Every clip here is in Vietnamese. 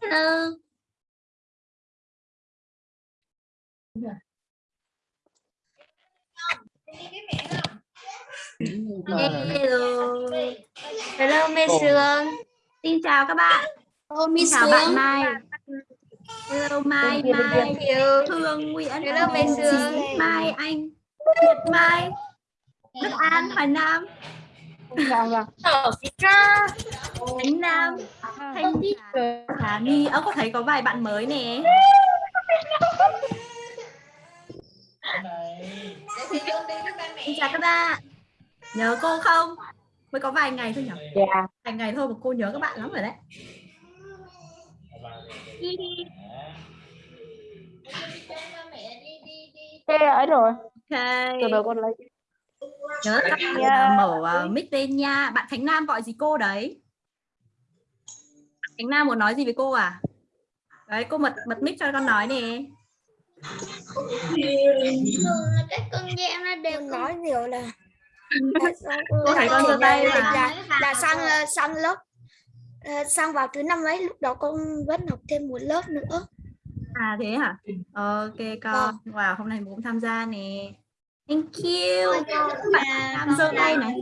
Tư Hello. Hello Mê Sương. Xin chào các bạn. Hello Xin Miss chào bạn Sương. Mai. Hello Mai Mai. Thương Nguyễn Hello, Mai Sương. Mai Anh Nhật Mai. Đức An Hoài Nam Khánh Nam Thanh Hà My Ơ có thấy có vài bạn mới nè Xin chào các bạn Nhớ cô không? Mới có vài ngày thôi nhỉ? Dạ. Vài ngày thôi mà cô nhớ các bạn lắm rồi đấy Thế ấy rồi. Ok Từ từ con lấy. Nhớ các bạn Yeah. mở uh, mic lên nha Bạn Khánh Nam gọi gì cô đấy? Khánh Nam muốn nói gì với cô à? Đấy cô bật bật mic cho con nói nè Các con gian nó đều nói nhiều là Cô thấy con giơ tay mà là, là sang ờ, sang lớp ờ, sang vào thứ năm ấy lúc đó con vẫn học thêm một lớp nữa À thế hả? Ok con. Wow, hôm nay cũng tham gia nè. Thank you. Bạn Nam giơ tay này.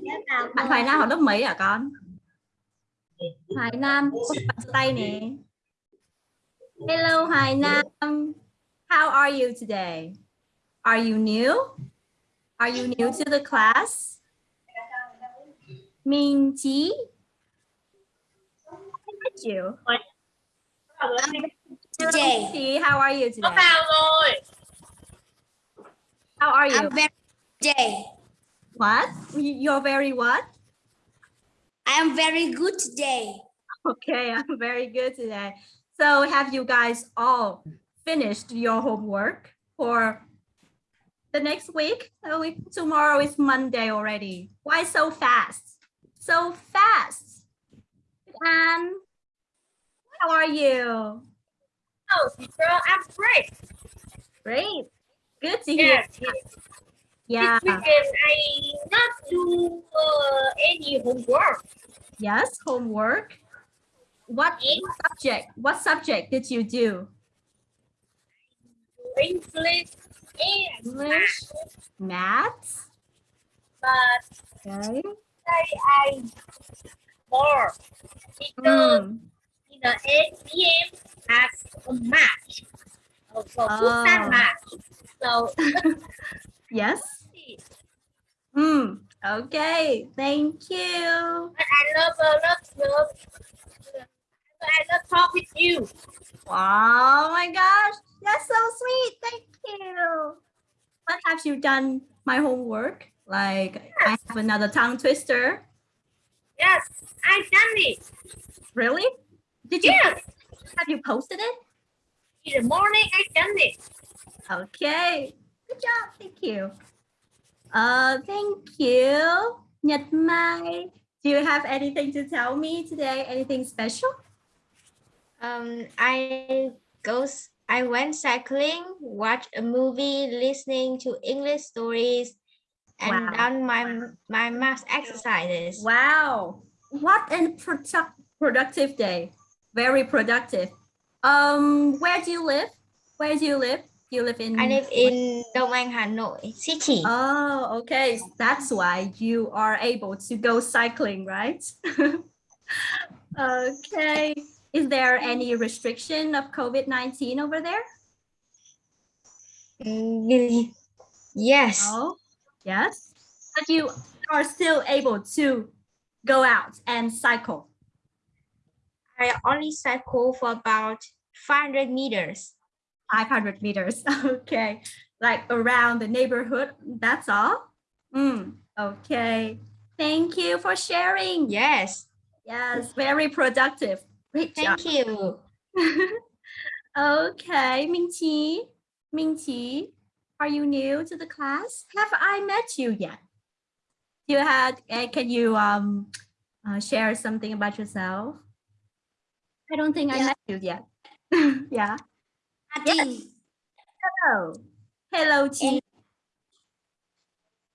Bạn Hoài Nam học lớp mấy hả con? Hoài Nam, bạn giơ tay nè. Hello Hoài Nam. How are you today? Are you new? Are you new to the class? Minh Chí. Thank you. Chí, how are you today? How are you? I'm very Jay. What? You- You're very what? I am very good today. Okay, I'm very good today. So have you guys all finished your homework for the next week? So we, tomorrow is Monday already. Why so fast? So fast. And how are you? Oh, girl, I'm great. Great. Good to hear. Yeah. Yeah. Weekend I not do uh, any homework. Yes, homework. What Yes. subject? What subject did you do? English English, maths. but Okay. I I more because Mm. in the 8 p.m. has a match. Uh, for Oh. football match. So Yes. Hmm. Okay. Thank you. but I love love love. I love talk with you. Oh my gosh. That's so sweet. Thank you. What have you done my homework? Like I have another tongue twister. Yes, I done it. Really? Did you Yes, have you posted it? in the morning I done it. Okay. Good job. Thank you. Uh, thank you. Nhật Mai. Do you have anything to tell me today? Anything special? Um, I goes. I went cycling, watched a movie, listening to English stories, and Wow. done my my math exercises. Wow. What a product productive day. Very productive. Um, where do you live? Where do you live? You live in I live in Đông Anh, Hà Nội city. Oh, okay. That's why you are able to go cycling, right? okay. Is there any restriction of COVID-19 over there? Mm, Yes, Oh, yes. But you are still able to go out and cycle. I only cycle for about 500 meters. 500 meters. Okay. Like around the neighborhood. That's all. Mm, okay. Thank you for sharing. Yes, Yes, very productive. Great job. thank you. okay. Ming Qi, are you new to the class? Have I met you yet? You had, uh, can you um, uh, share something about yourself? I don't think I Yeah. met you yet. yeah. Yes. Hello. Hello, Chi.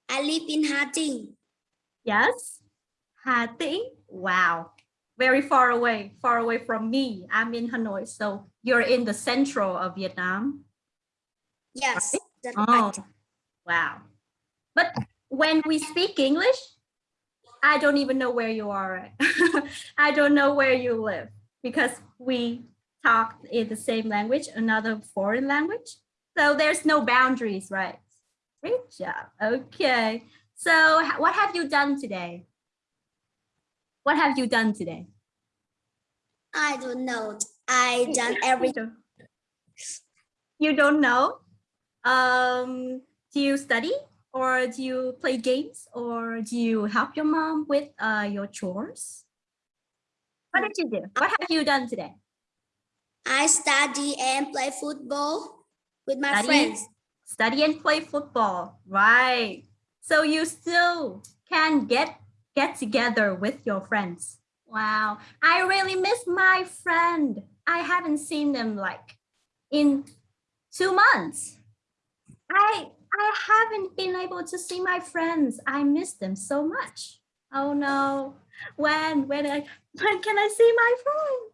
I live in Hà Tĩnh. Yes. Hà Tĩnh. Wow. very far away, far away from me. I'm in Hanoi, so you're in the central of Vietnam. Yes. That's Oh, right. wow. But when we speak English, I don't even know where you are. I don't know where you live because we talk in the same language, another foreign language. So there's no boundaries, right? Great job. Okay. So what have you done today? What have you done today? I don't know. I done everything. You don't- know? Um, do you study or do you play games or do you help your mom with uh, your chores? What did you do? What have you done today? I study and play football with my Study? friends. Study and play football, right? So you still can get get together with your friends. Wow, I really miss my friend. I haven't seen them like in two months. I I haven't been able to see my friends. I miss them so much. Oh no. When when I when can I see my friend?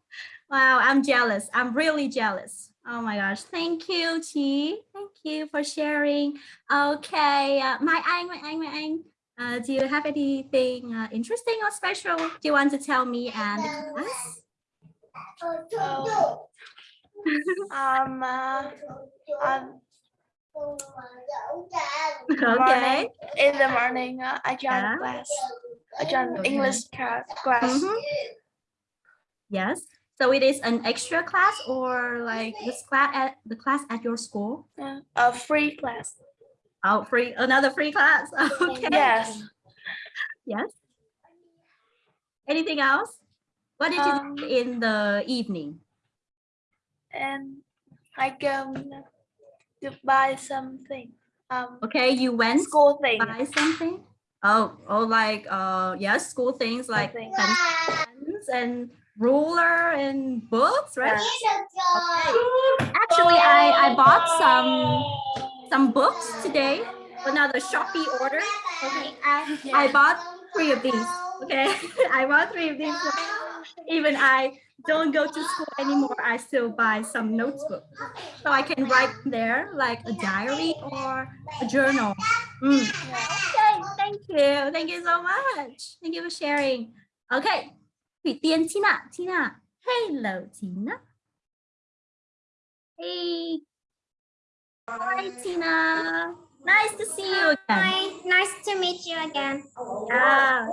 Wow, I'm jealous. I'm really jealous. Oh my gosh. Thank you, Chi. Thank you for sharing. Okay, uh, my anh, my anh, my anh. Uh, do you have anything uh, interesting or special do you want to tell me and the class? Um, uh, um, Okay. morning, in the morning, uh, I joined Yeah. class. I joined. English class. Mhm. Yes. So it is an extra class or like this class at the class at your school? Yeah, a free class. Oh, free another free class. Okay. Yes. Yes. Anything else? What did you Um, do in the evening? And I go to buy something. Um, Okay, you went school thing. buy something. Oh, oh, like uh, yes, school things like pens and ruler and books, right? Yeah. Actually, I I bought some some books today. Another Shopee order. Okay, I I bought three of these. Okay, I bought three of these. Even I don't go to school anymore. I still buy some notebook so I can write there like a diary or a journal. Mm. Okay, thank you. Thank you so much. Thank you for sharing. Okay, Thủy Tiên Tina. Tina. Hello, Tina. Hey. Hi, Tina. Nice to see you again. Hi, Nice to meet you again. Yeah.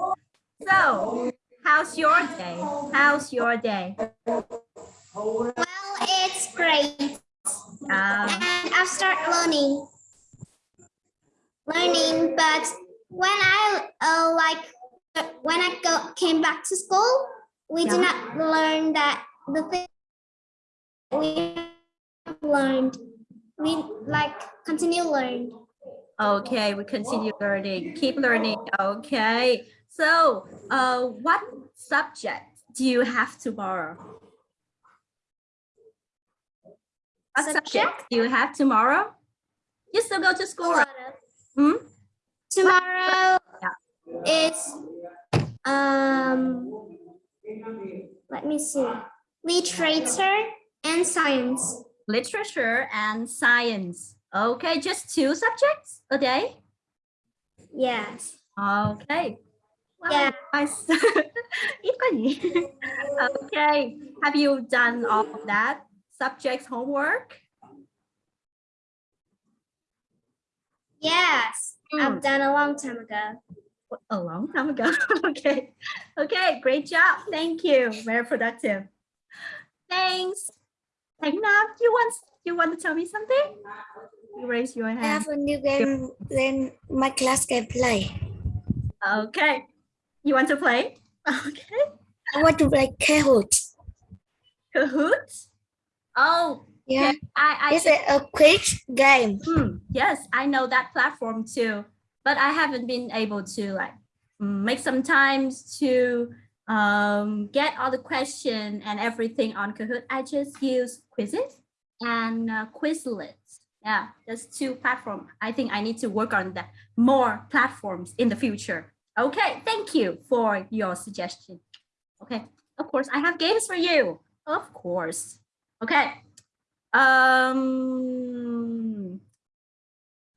So, how's your day? How's your day? Well, it's great. Um, And I've started learning. Learning, but when I uh, like when I go came back to school, we did not learn that the thing we learned. We like continue learn. okay, we continue learning. Keep learning. Okay. So, uh, what subject do you have tomorrow? What subject, Subject? do you have tomorrow? You still go to school, right? Hmm? Tomorrow Yeah. is um let me see literature and science. Literature and science. Okay, just two subjects a day? Yes. Okay. Wow, Yeah. nice. Okay. Have you done all of that? Subjects homework? Yes. Hmm. I've done a long time ago. A long time ago. okay. Okay, great job. Thank you. Very productive. Thanks. Thanh Nam, you want you want to tell me something? You raise your hand. I have a new game then my class can play. Okay. You want to play? Okay. I want to play Kahoot. Kahoots? Oh, Yeah. I, I It's a, a quick game. Hmm, yes, I know that platform too, but I haven't been able to like make some times to um, get all the question and everything on Kahoot. I just use Quizzes and uh, Quizlet. Yeah, there's two platforms. I think I need to work on that more platforms in the future. Okay, thank you for your suggestion. Okay, Of course, I have games for you. Of course. Okay. Um.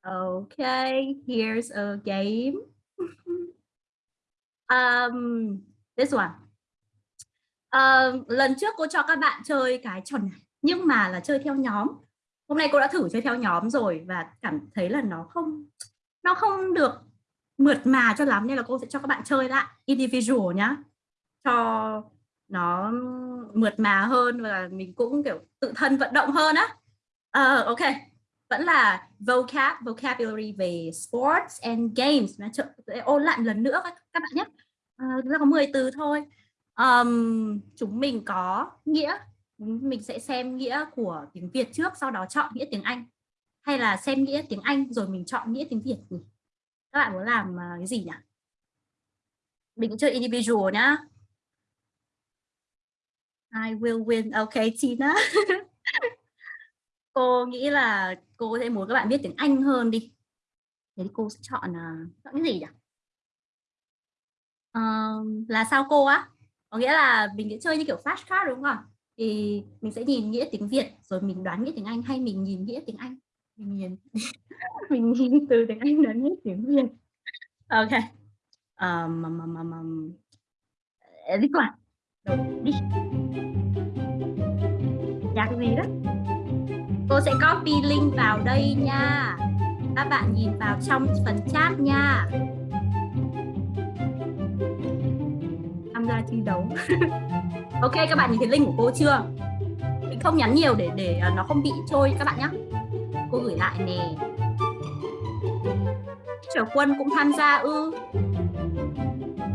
Okay. Here's a game. um. This one. Um, lần trước cô cho các bạn chơi cái trò này nhưng mà là chơi theo nhóm hôm nay cô đã thử chơi theo nhóm rồi và cảm thấy là nó không nó không được mượt mà cho lắm nên là cô sẽ cho các bạn chơi lại individual nhá cho nó mượt mà hơn và mình cũng kiểu tự thân vận động hơn á uh, ok vẫn là vocab vocabulary về sports and games. Nó ôn lại lần nữa các, các bạn nhé. À, uh, ta có 10 từ thôi. Um, chúng mình có nghĩa. Mình sẽ xem nghĩa của tiếng Việt trước sau đó chọn nghĩa tiếng Anh. Hay là xem nghĩa tiếng Anh rồi mình chọn nghĩa tiếng Việt nhỉ? Các bạn muốn làm à, cái gì nhỉ? Mình chơi individual nhá. I will win. Okay Tina cô nghĩ là cô sẽ muốn các bạn biết tiếng Anh hơn đi. Thế thì cô sẽ chọn uh, chọn cái gì nhỉ? Uh, là sao cô á? Có nghĩa là mình sẽ chơi như kiểu flashcard đúng không? Thì mình sẽ nhìn nghĩa tiếng Việt rồi mình đoán nghĩa tiếng Anh hay mình nhìn nghĩa tiếng Anh? Mình nhìn mình nhìn từ tiếng Anh đến nghĩa tiếng Việt. Ok. Um, um, um, um, um. đi qua đi. Nhạc gì đó? Cô sẽ copy link vào đây nha. Các bạn nhìn vào trong phần chat nha. Tham gia thi đấu. Ok các bạn nhìn thấy link của cô chưa? Mình không nhắn nhiều để để nó không bị trôi các bạn nhé cô gửi lại nè. Teacher quân cũng tham gia ư?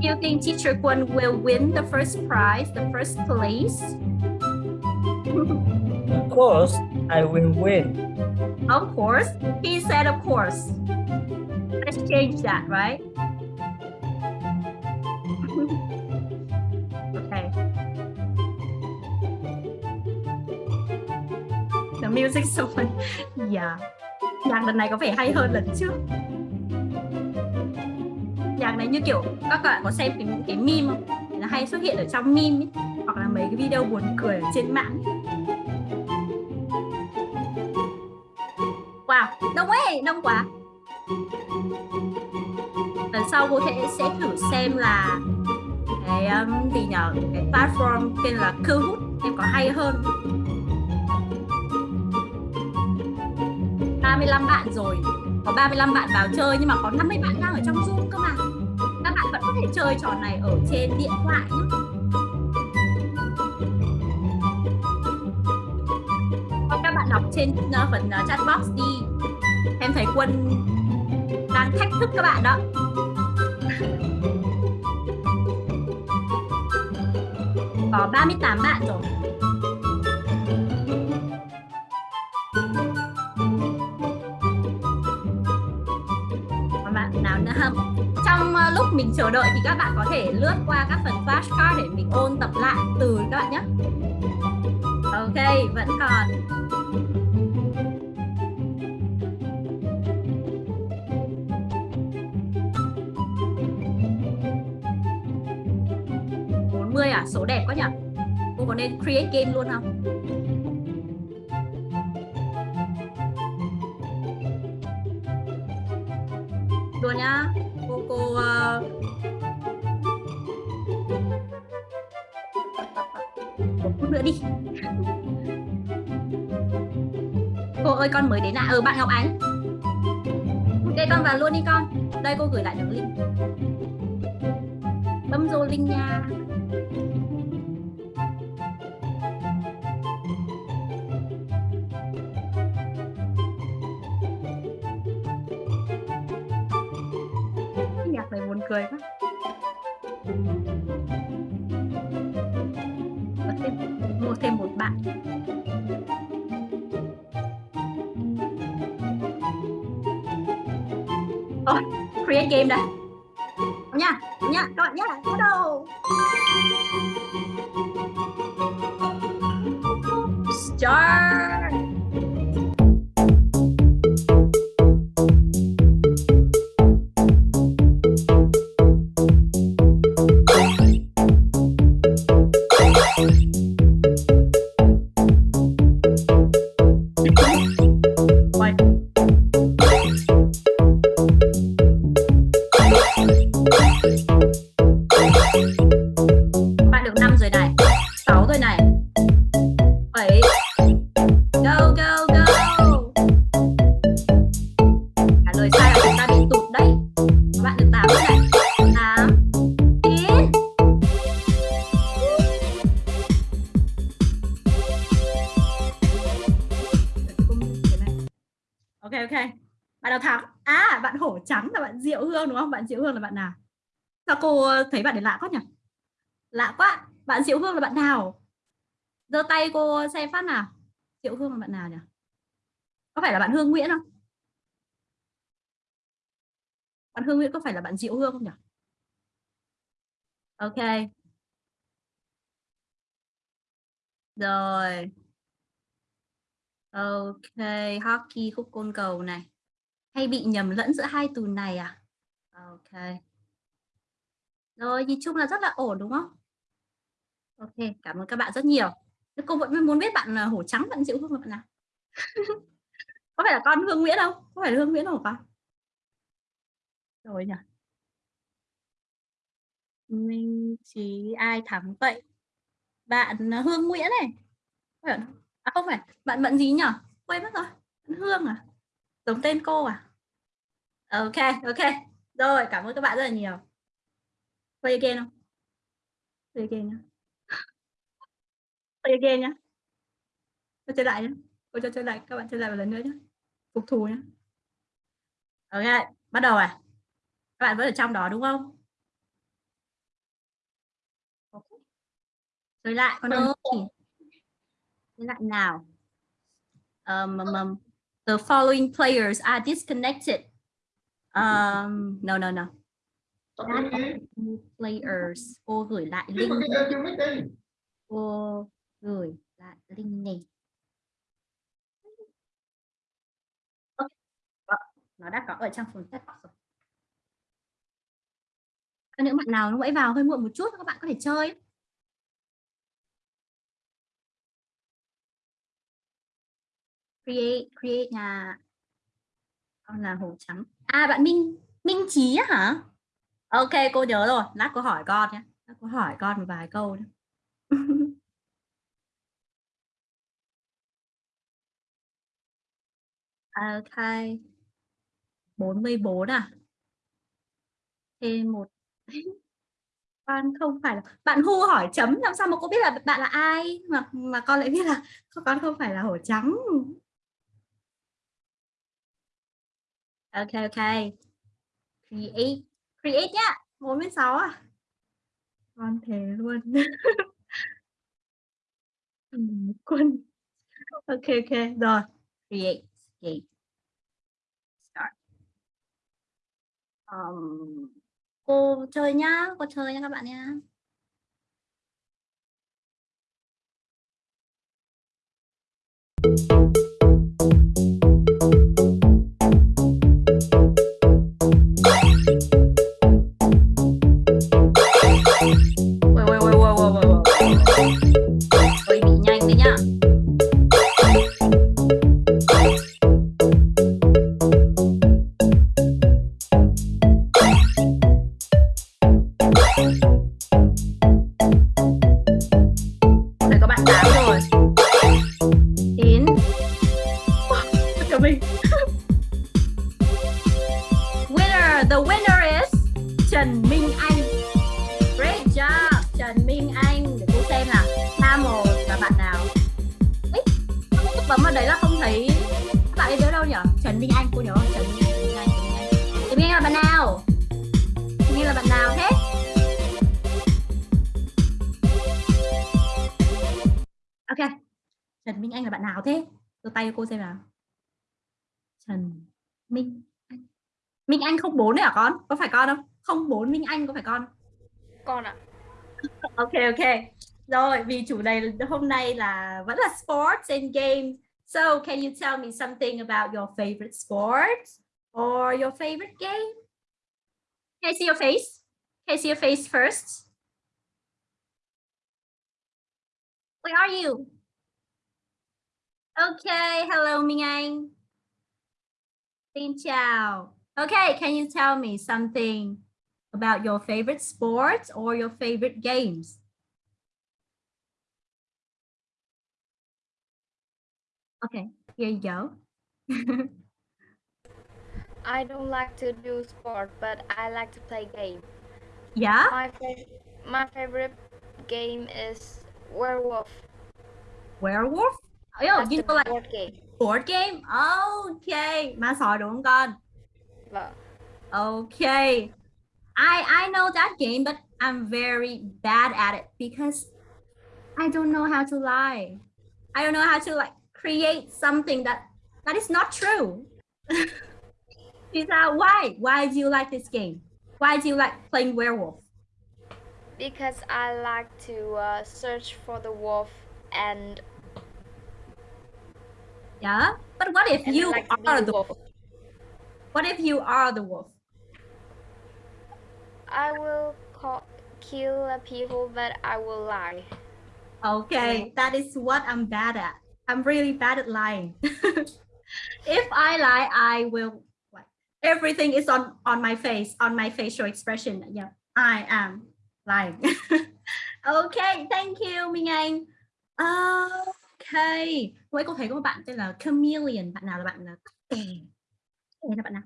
You think teacher quân will win the first prize the first place? Of course, I will win. Of course. He said of course. Let's change that, right? okay. The music so fun. Yeah. Nhạc lần này có vẻ hay hơn lần trước. Nhạc này như kiểu các bạn có xem cái, cái meme không? Nó hay xuất hiện ở trong meme ấy. hoặc là mấy cái video buồn cười ở trên mạng ấy. Đông ấy, đông quá. Lần sau cô thể sẽ thử xem là cái um, gì nhờ cái platform tên là Kahoot em có hay hơn. 35 bạn rồi. Có 35 bạn vào chơi nhưng mà có 50 bạn đang ở trong Zoom cơ mà. Các bạn vẫn có thể chơi trò này ở trên điện thoại nhé đọc trên uh, phần uh, ờ, chat box đi. Em thấy quân đang thách thức các bạn đó. Có 38 bạn rồi. Có bạn nào nữa không? Trong ờ, lúc mình chờ đợi thì các bạn có thể lướt qua các phần flashcard để mình ôn tập lại từ các bạn nhé. Ok vẫn còn. À? Số đẹp quá nhỉ? Cô có nên create game luôn không? Luôn nhá. Cô cô ờ, uh... một phút nữa đi. Cô ơi, con mới đến à ừ bạn Ngọc Ánh. Ok, con vào luôn đi con. Đây, cô gửi lại đường link. Bấm vô link nha nhạc này buồn cười quá. Có thêm, mua thêm một bạn. Thôi create game đây thấy bạn để lạ quá nhỉ? Lạ quá. Bạn diệu hương là bạn nào? Giơ tay cô xem phát nào? Diệu hương là bạn nào nhỉ? Có phải là bạn hương nguyễn không? Bạn hương nguyễn có phải là bạn diệu hương không nhỉ? Ok. Rồi. Ok, hockey khúc côn cầu này. Hay bị nhầm lẫn giữa hai từ này à? Ok rồi, nhìn chung là rất là ổn, đúng không? Ok, cảm ơn các bạn rất nhiều. Cô vẫn muốn biết bạn là hổ trắng bạn dịu không bạn nào có phải là con hương nguyễn không? Có phải là hương nguyễn không con? Rồi nhỉ. Minh trí ai thắng vậy? Bạn à, hương nguyễn này. À không phải, bạn bận gì nhỉ? Quên mất rồi, bạn hương à? Giống tên cô à? Ok ok. Rồi, cảm ơn các bạn rất là nhiều play again không? Play again nhá. Play again nhá. Cho chơi lại nhé cô cho chơi lại. Các bạn chơi lại một lần nữa nhé phục thù nhé ok bắt đầu à? Các bạn vẫn ở trong đó đúng không? Okay. chơi lại. Con ơi chơi lại nào. Um, um, um, the following players are disconnected. Um, no no no Not players. Cô gửi lại link cô gửi lại link này. Nó đã có ở trong phần test rồi. Những bạn nào nó vẫy vào hơi muộn một chút các bạn có thể chơi. Create create nhà. Con là hồ trắng à bạn minh minh trí hả ok, cô nhớ rồi. Lát cô hỏi con nhé. Lát cô hỏi con một vài câu nhé. ok 44 à? Thêm à? một con không phải là bạn Hu hỏi chấm, làm sao mà cô biết là bạn là ai? Mà mà con lại biết là con không phải là hổ trắng. Ok ok. Create create nhá 46 à. Con thế luôn. Quân. Ok ok rồi. Create create start. Um, cô chơi nhá cô chơi nhá các bạn nhá. Ôi, phải con? Con ạ. ok ok. Rồi vì chủ đề hôm nay là vẫn là sports and games. So can you tell me something about your favorite sports or your favorite game? Can I see your face? Can I see your face first? Where are you? Okay hello Minh Anh. Xin chào. Okay can you tell me something about your favorite sports or your favorite games. Okay, here you go. I don't like to do sport, but I like to play game. yeah, My fav- my favorite game is Werewolf. werewolf. Oh, That's you know, like board game. Board game. Okay. Ma sòi đúng không con? Vâng. Okay. I I know that game, but I'm very bad at it because I don't know how to lie. I don't know how to like create something that that is not true. Is that why? Why do you like this game? Why do you like playing werewolf? Because I like to uh, search for the wolf and, Yeah. But what if and you like are the wolf. wolf? What if you are the wolf? I will call, kill people, but I will lie. Okay, that is what I'm bad at. I'm really bad at lying. if I lie, I will like everything is on on my face, on my facial expression. Yeah, I am lying. okay, thank you Minh Anh. Okay, Hôm cô thấy có một bạn tên là Chameleon. Bạn nào là bạn là? Đây là bạn nào?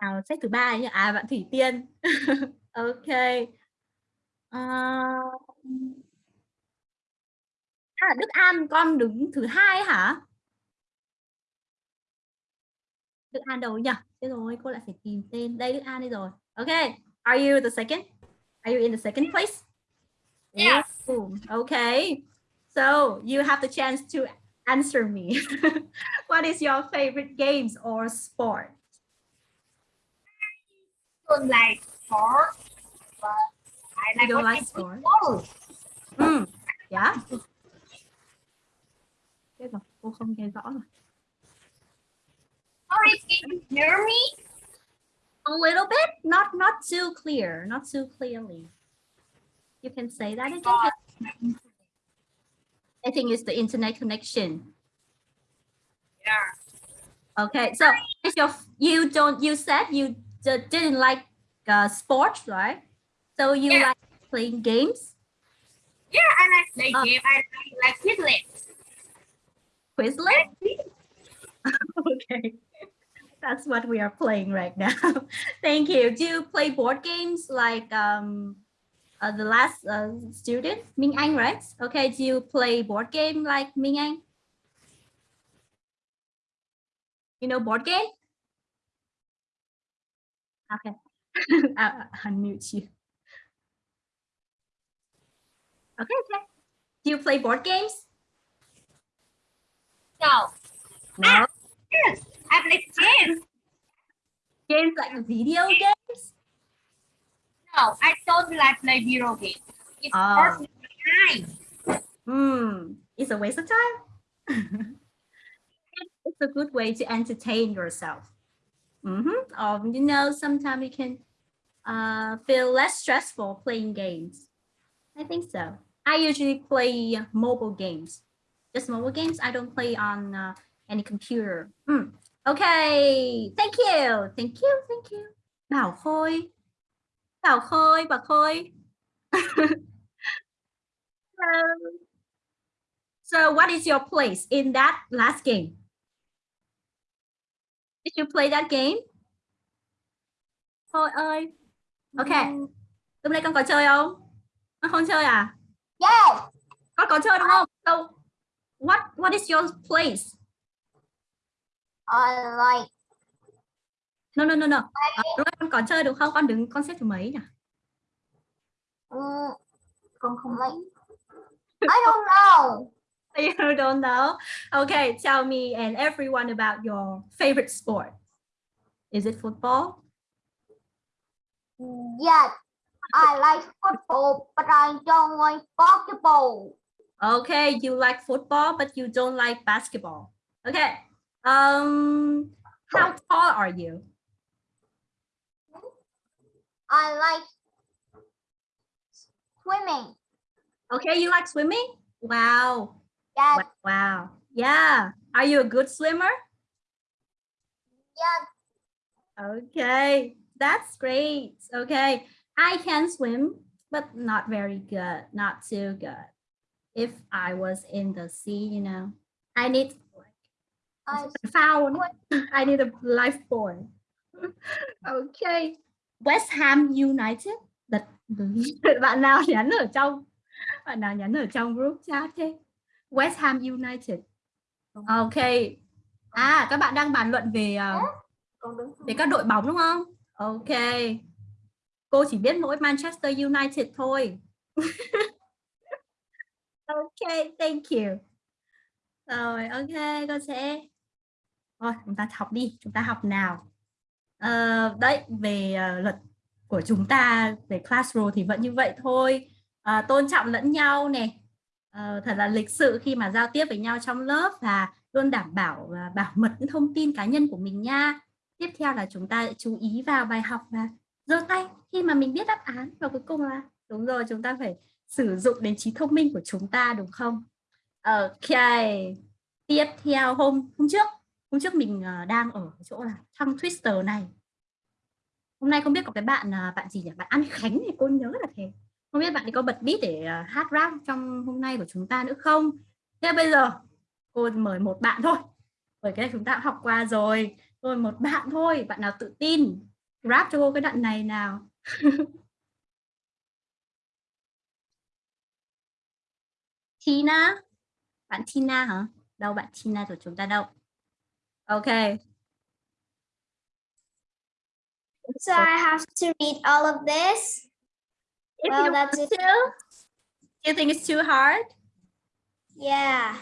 Nào xếp thứ ba nhỉ? À, bạn Thủy Tiên. okay. Ờ, À, Đức An con đứng thứ hai hả? Đức An đâu nhỉ? Thế rồi, cô lại phải tìm tên. Đây Đức An đây rồi. Okay, are you the second? Are you in the second place? Yes. Ooh, okay. So you have the chance to answer me. what is your favorite games or sport? Don't like sport, but I You like don't like watching sport? football. Mm, yeah. Chết rồi, cô không nghe rõ rồi. Sorry, can you hear me? A little bit, not not too clear, not too clearly. You can say that again. I think it's the internet connection. Yeah. Okay, so if your you don't you said you didn't like uh, sports, right? So you Yeah. like playing games, Yeah, I like playing Oh. game. I like, like Quizlet. Quizlet. okay, that's what we are playing right now. Thank you. Do you play board games like um uh, the last uh, student Minh Anh, right? Okay, do you play board game like Minh Anh? You know board game? Okay, I, I unmute you. Okay, okay. Do you play board games? No. No. Yes, I play chess. Games like video games? No, I don't like play video games. It's Oh. eyes. Hmm, it's a waste of time. it's a good way to entertain yourself. Mm-hmm. Um, you know, sometimes you can uh, feel less stressful playing games. I think so. I usually play mobile games. Just mobile games. I don't play on uh, any computer. Hmm. Okay. Thank you. Thank you. Thank you. Bảo Khôi. Bảo Khôi, bà Khôi. So what is your place in that last game? Did you play that game? Thôi ơi. Ok. Hôm nay con có chơi không? Con không chơi à? Yes. Con có chơi đúng không? So what what is your place? I like No no no no. À, đúng con có chơi được không? Con đứng con xếp thứ mấy nhỉ? mm, Con không like I don't know. You don't know. Okay, tell me and everyone about your favorite sport. Is it football? Yes. I like football, but I don't like basketball. Okay, you like football, but you don't like basketball. Okay. Um, how tall are you? I like swimming. Okay, you like swimming? Wow. Yes. Wow. Yeah. Are you a good swimmer? Yes. Okay, that's great. Okay, I can swim, but not very good, not too good. If I was in the sea, you know, I need I found. I need a lifebuoy. okay. West Ham United. Đặt bạn nào nhắn ở trong bạn nào nhắn ở trong group chat thế? West Ham United. Ok. À, các bạn đang bàn luận về ờ, về các đội bóng đúng không? Ok. Cô chỉ biết mỗi Manchester United thôi. ok, thank you. Rồi, ok, con sẽ Thôi, chúng ta học đi, chúng ta học nào. Ờ, đấy, về uh, luật của chúng ta về classroom thì vẫn như vậy thôi. À, tôn trọng lẫn nhau này uh, thật là lịch sự khi mà giao tiếp với nhau trong lớp và luôn đảm bảo uh, bảo mật những thông tin cá nhân của mình nha. Tiếp theo là chúng ta chú ý vào bài học và giơ tay khi mà mình biết đáp án và cuối cùng là đúng rồi chúng ta phải sử dụng đến trí thông minh của chúng ta đúng không? Ok. Tiếp theo hôm hôm trước hôm trước mình ờ, đang ở chỗ là thăng twister này hôm nay không biết có cái bạn à, bạn gì nhỉ bạn An Khánh thì cô nhớ là thế không biết bạn ấy có bật beat để à, hát rap trong hôm nay của chúng ta nữa không? Thế bây giờ, cô mời một bạn thôi. Bởi cái này chúng ta đã học qua rồi. Thôi một bạn thôi, bạn nào tự tin, rap cho cô cái đoạn này nào. Tina. Bạn Tina hả? Đâu bạn Tina của chúng ta đâu? OK. So I have to read all of this. If Well, you that's want it. to, you think it's too hard? Yeah.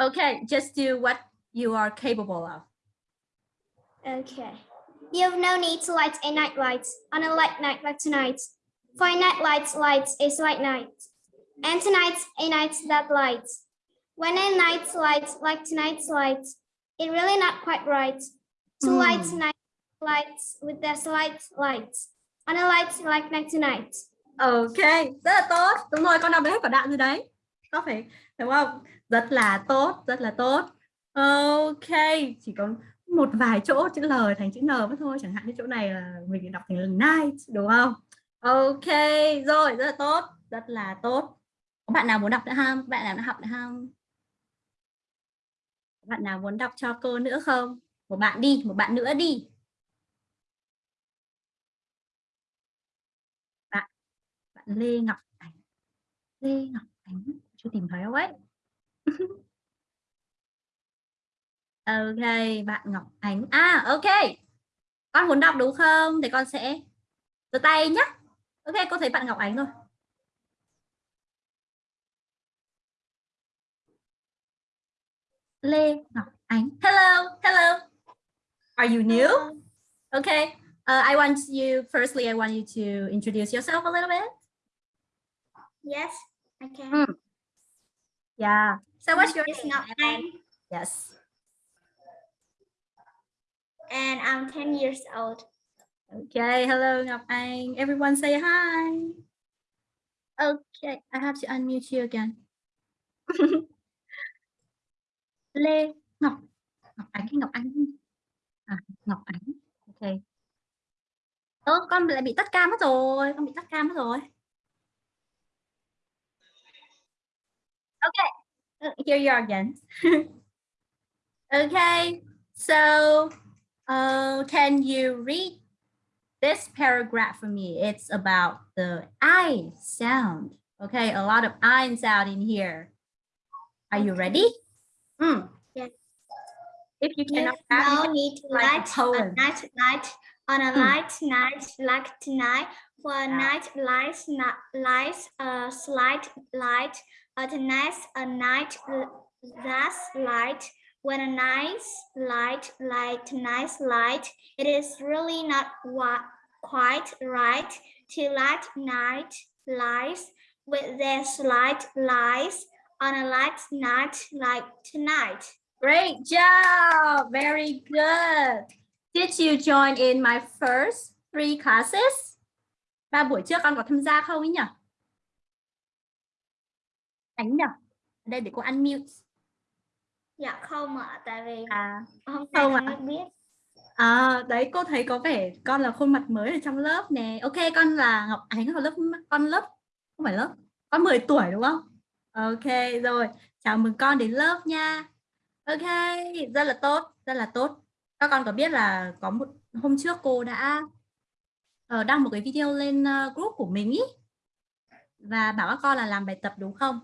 Okay, just do what you are capable of. Okay. You have no need to light a night light on a light night like tonight. For a night light lights a light night. And tonight's a night that lights. When a night light like tonight's light, it really not quite right. To Hmm. light night lights with the slight lights. On a light like night tonight. Ok, rất là tốt. Đúng rồi, con đọc được hết quả đoạn rồi đấy. Có phải, đúng không? Rất là tốt, rất là tốt. Ok, chỉ còn một vài chỗ chữ L thành chữ N mất thôi. Chẳng hạn như chỗ này là mình đọc thành là night, đúng không? Ok, rồi, rất là tốt, rất là tốt. Có bạn nào muốn đọc nữa không? Bạn nào đã học nữa không? Bạn nào muốn đọc cho cô nữa không? Một bạn đi, một bạn nữa đi. Lê Ngọc Ánh. Lê Ngọc Ánh, chưa tìm thấy đâu ấy. ok, bạn Ngọc Ánh. À, ok. Con muốn đọc đúng không? Thì con sẽ giơ tay nhé. Ok, cô thấy bạn Ngọc Ánh rồi. Lê Ngọc Ánh. Hello, hello. Are you new? Okay. Uh, I want you, firstly, I want you to introduce yourself a little bit. Yes, I can. Hmm. Yeah. So what's your It's name? not Yes. and I'm 10 years old. Okay. Hello, Ngọc Anh. Everyone say hi. Okay. I have to unmute you again. Lê Ngọc Ngọc Ánh hay Ngọc Anh? À, Ngọc Ánh. Okay. Ơ, con lại bị tắt cam mất rồi. Con bị tắt cam mất rồi. Okay. Uh, Here you are again. okay. So, uh, can you read this paragraph for me? It's about the I sound. Okay, a lot of I sound in here. Are you ready? Mm. Yes. If you cannot, no need like light a night light on a Hmm. light night like tonight. For a Yeah. night lights not lights a slight light. At tonight's a night that's light. When a nice light like tonight's light, it is really not what quite right to light night lights with their light lights on a light night like tonight. Great job. Very good. Did you join in my first three classes? Ba buổi trước con có tham gia không ấy nhỉ? Ánh nhỉ? Ở đây để cô unmute. Dạ không ạ, tại vì À, Không con mới biết. à, đấy cô thấy có vẻ con là khuôn mặt mới ở trong lớp nè. Ok, con là Ngọc Ánh ở lớp con lớp không phải lớp. Con 10 tuổi đúng không? Ok, rồi. Chào mừng con đến lớp nha. Ok, rất là tốt, rất là tốt. Các con có biết là có một hôm trước cô đã ờ, đăng một cái video lên ờ, group của mình ý và bảo các con là làm bài tập đúng không?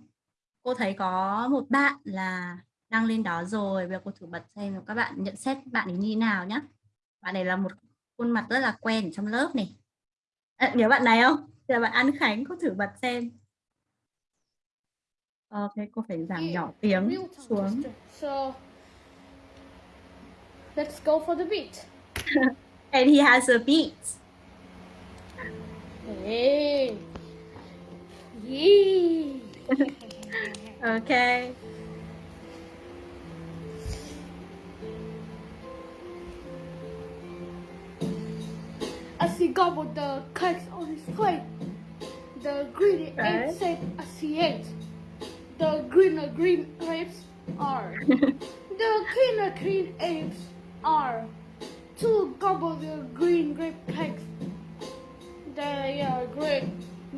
Cô thấy có một bạn là đăng lên đó rồi bây giờ cô thử bật xem các bạn nhận xét bạn ấy như thế nào nhé bạn này là một khuôn mặt rất là quen ở trong lớp này à, nhớ bạn này không thì là bạn An Khánh cô thử bật xem ok cô phải giảm nhỏ tiếng xuống. So let's go for the beat. and he has a beat Hey. Yee. okay. As he gobbled the cakes on his plate, the greedy Okay. ape said as he ate, The greener green grapes are, the greener green apes are, to gobble the green grape cakes. They are great,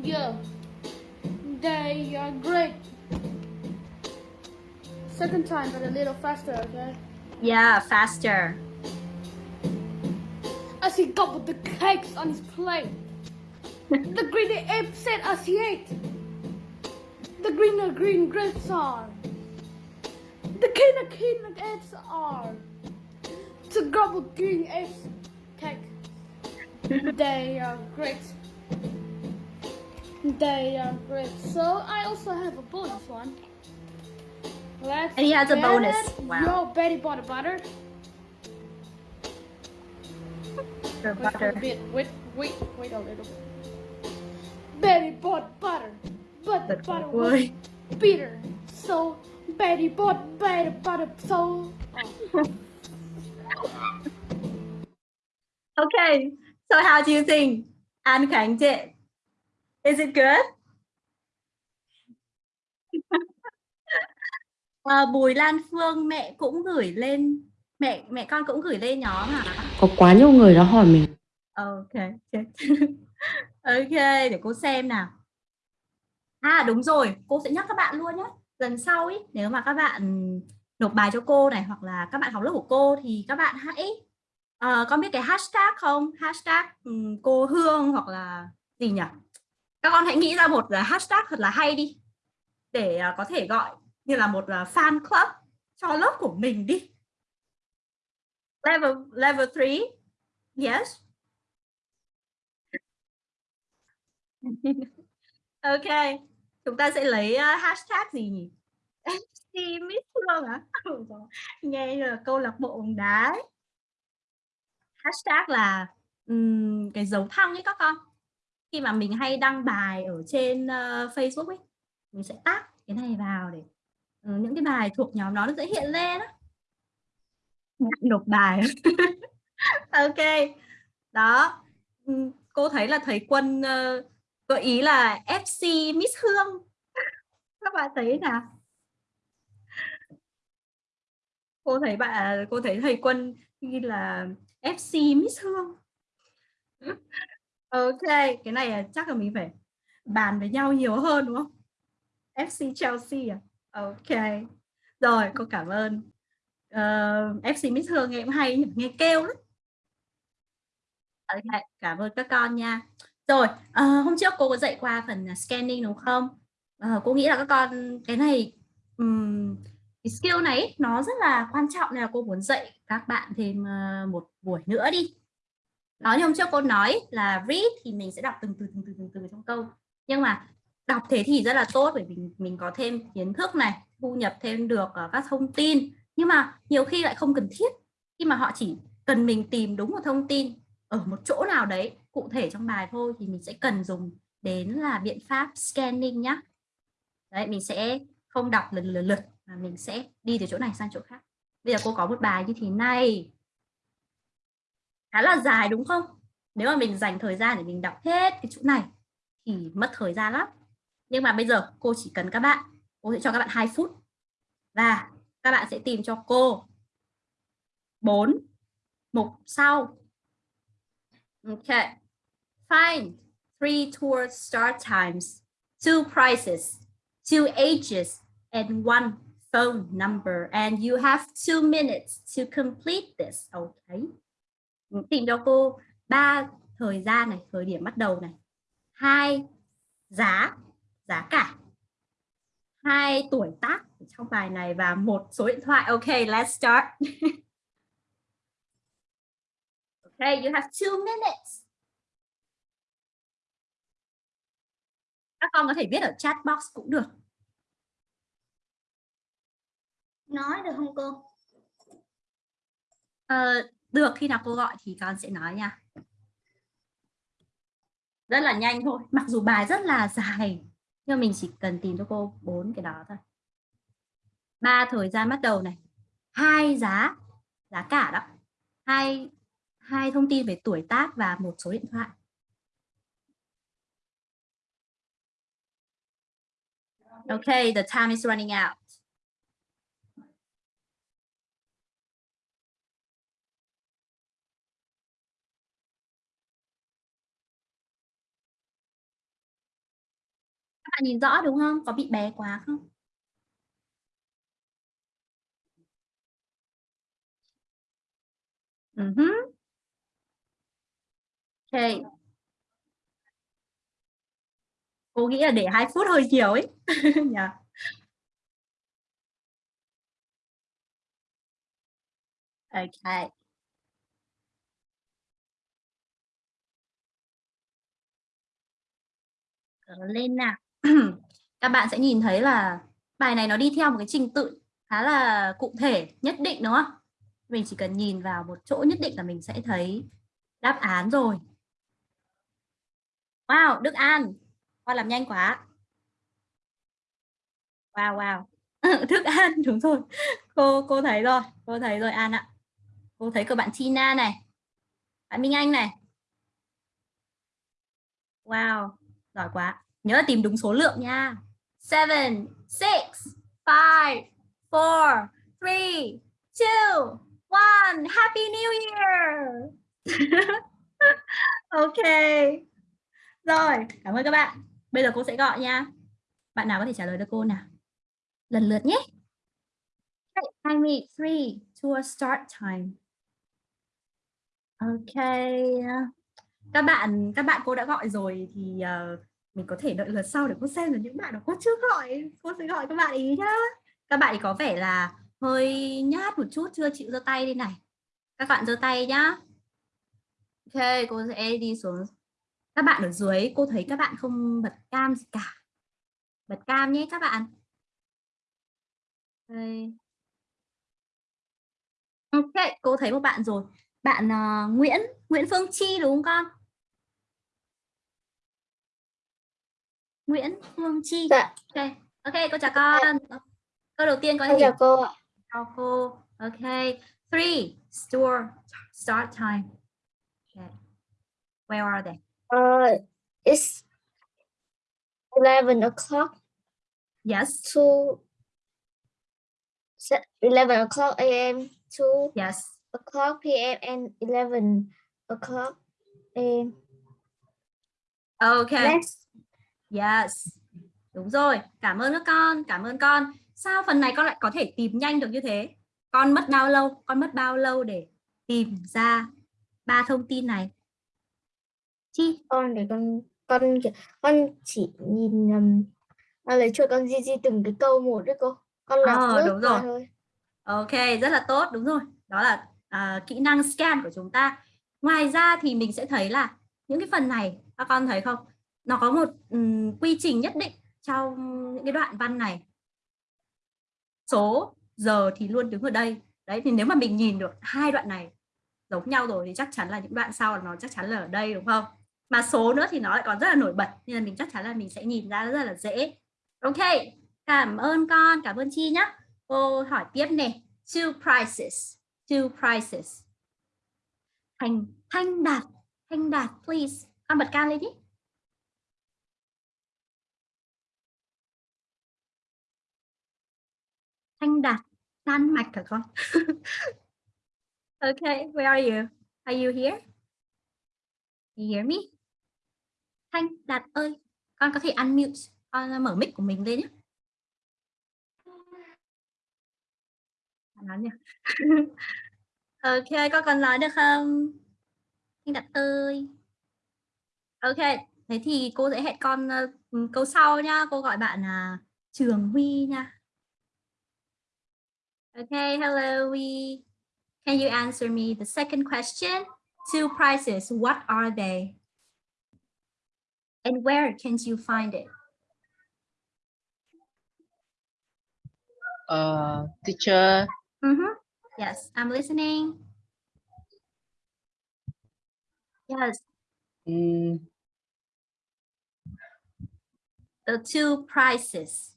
yeah, they are great. Second time, but a little faster, okay? yeah faster as he gobbled the cakes on his plate. the greedy ape said as he ate, The greener green grapes are, the keener keener apes are, to gobble green apes cake. they are great. They are great. So I also have a bonus one. Let's And he has a bonus. it. Wow. Yo, Betty bought a butter. Wait butter bit. Wait, wait, wait a little. Betty bought butter, but the butter was bitter. So Betty bought better butter. So oh. okay so how do you think An Khánh did is it good? Ờ, Bùi Lan Phương mẹ cũng gửi lên mẹ mẹ con cũng gửi lên nhóm hả? Có quá nhiều người đã hỏi mình. Ok ok để cô xem nào. À đúng rồi cô sẽ nhắc các bạn luôn nhé lần sau ý nếu mà các bạn nộp bài cho cô này hoặc là các bạn học lớp của cô thì các bạn hãy ờ, con biết cái hashtag không? Hashtag ừm, cô Hương hoặc là gì nhỉ các con hãy nghĩ ra một à, hashtag thật là hay đi. Để à, có thể gọi như là một à, fan club cho lớp của mình đi. Level level 3 yes. Ok. Chúng ta sẽ lấy hashtag gì nhỉ? FC Miss Hương à nghe là câu lạc bộ bóng đá ấy. hashtag là um, cái dấu thăng ấy các con khi mà mình hay đăng bài ở trên ờ, Facebook ấy mình sẽ tag cái này vào để ừ, những cái bài thuộc nhóm đó nó sẽ hiện lên á. Nộp bài. Ok đó. Ừm, cô thấy là thầy quân ờ, gợi ý là FC Miss Hương. Các bạn thấy nào? Cô thấy bạn cô thấy thầy quân ghi là FC Miss Hương ok cái này chắc là mình phải bàn với nhau nhiều hơn đúng không FC Chelsea à ok rồi cô cảm ơn ờ, Uh, FC Miss Hương nghe cũng hay nhỉ, nghe kêu lắm. Okay, cảm ơn các con nha. Rồi, uh, hôm trước cô có dạy qua phần scanning đúng không? Uh, cô nghĩ là các con cái này um, cái skill này nó rất là quan trọng nên là cô muốn dạy các bạn thêm uh, một buổi nữa đi. Đó như hôm trước cô nói là read thì mình sẽ đọc từng từ từng từ từng từ trong câu. Nhưng mà đọc thế thì rất là tốt bởi vì mình, mình có thêm kiến thức này, thu nhập thêm được ờ, các thông tin. Nhưng mà nhiều khi lại không cần thiết khi mà họ chỉ cần mình tìm đúng một thông tin ở một chỗ nào đấy cụ thể trong bài thôi thì mình sẽ cần dùng đến là biện pháp scanning nhá. Đấy, mình sẽ không đọc lần lượt lượt mà mình sẽ đi từ chỗ này sang chỗ khác. Bây giờ cô có một bài như thế này. Khá là dài đúng không? Nếu mà mình dành thời gian để mình đọc hết cái chỗ này thì mất thời gian lắm. Nhưng mà bây giờ cô chỉ cần các bạn, cô sẽ cho các bạn 2 phút. Và các bạn sẽ tìm cho cô 4 mục sau Okay. Find three tour start times, two prices, two ages, and one phone number. And you have two minutes to complete this. Okay. Tìm cho cô ba thời gian này, thời điểm bắt đầu này. Hai giá, giá cả. hai tuổi tác trong bài này và một số điện thoại. Okay, let's start. okay, you have two minutes. Các con có thể viết ở chat box cũng được. nói được không cô Ờ, được khi nào cô gọi thì con sẽ nói nha. Rất là nhanh thôi, mặc dù bài rất là dài nhưng mình chỉ cần tìm cho cô bốn cái đó thôi. Ba thời gian bắt đầu này, hai giá giá cả đó, hai hai thông tin về tuổi tác và một số điện thoại. Okay, the time is running out. Bạn nhìn rõ đúng không? Có bị bé quá không? Ừ uh -huh. Okay. Cô nghĩ là để 2 phút hơi nhiều ấy. yeah. Ok. Cỡ lên nào. Các bạn sẽ nhìn thấy là bài này nó đi theo một cái trình tự khá là cụ thể nhất định đúng không? Mình chỉ cần nhìn vào một chỗ nhất định là mình sẽ thấy đáp án rồi. Wow, Đức An, con làm nhanh quá. Wow, wow. thức An, đúng rồi. Cô cô thấy rồi, cô thấy rồi An ạ. Cô thấy của bạn Tina này. Bạn Minh Anh này. Wow, giỏi quá. Nhớ là tìm đúng số lượng nha. 7, 6, 5, 4, 3, 2, 1. Happy New Year. ok. Rồi, cảm ơn các bạn. Bây giờ cô sẽ gọi nha. Bạn nào có thể trả lời được cô nào? Lần lượt nhé. Time me three to a start time. Ok. Các bạn các bạn cô đã gọi rồi thì uh, mình có thể đợi lượt sau để cô xem là những bạn nào cô chưa gọi cô sẽ gọi các bạn ý nhá. Các bạn ý có vẻ là hơi nhát một chút chưa chịu giơ tay đi này. Các bạn giơ tay nhá. Ok cô sẽ đi xuống. Các bạn ở dưới cô thấy các bạn không bật cam gì cả. Bật cam nhé các bạn. Ok, ok cô thấy một bạn rồi. Bạn uh, Nguyễn Nguyễn Phương Chi đúng không con? Nguyễn Phương Chi. Dạ. Ok, ok cô chào con. Câu đầu tiên có gì? Chào cô ạ. Chào cô. Ok. Three. Store. Start time. Okay. Where are they? Uh, it's 11 o'clock Yes. to 11 o'clock a.m. to Yes. o'clock p.m. and 11 o'clock a.m. Okay. Next. Yes. Đúng rồi. Cảm ơn các con. Cảm ơn con. Sao phần này con lại có thể tìm nhanh được như thế? Con mất bao lâu? Con mất bao lâu để tìm ra ba thông tin này? Chi? Con để con con con chỉ nhìn um, lấy chuột con di di từng cái câu một đấy cô. Con đọc Ờ, lướt đúng rồi. thôi. Ok, rất là tốt, đúng rồi. Đó là à, kỹ năng scan của chúng ta. Ngoài ra thì mình sẽ thấy là những cái phần này, các con thấy không? Nó có một um, quy trình nhất định trong những cái đoạn văn này. Số, giờ thì luôn đứng ở đây. Đấy, thì nếu mà mình nhìn được hai đoạn này giống nhau rồi thì chắc chắn là những đoạn sau là nó chắc chắn là ở đây đúng không? Mà số nữa thì nó lại còn rất là nổi bật nên là mình chắc chắn là mình sẽ nhìn ra rất là dễ. Ok, cảm ơn con, cảm ơn Chi nhé. Cô hỏi tiếp nè. Two prices. Two prices. Thanh Thanh Đạt. Thanh Đạt, please. Con bật cao lên đi. Thanh Đạt. Đan Mạch hả con? okay, where are you? Are you here? You hear me? Thanh Đạt ơi, con có thể unmute, con mở mic của mình lên nhé. nói nhỉ ok con còn nói được không anh đặt ơi ok thế thì cô sẽ hẹn con uh, câu sau nhá cô gọi bạn là Trường Huy nha. Okay, hello we. Can you answer me the second question? Two prices, what are they? And where can you find it? Uh, teacher, Mhm. Yes, I'm listening. Yes, mm, the two prices.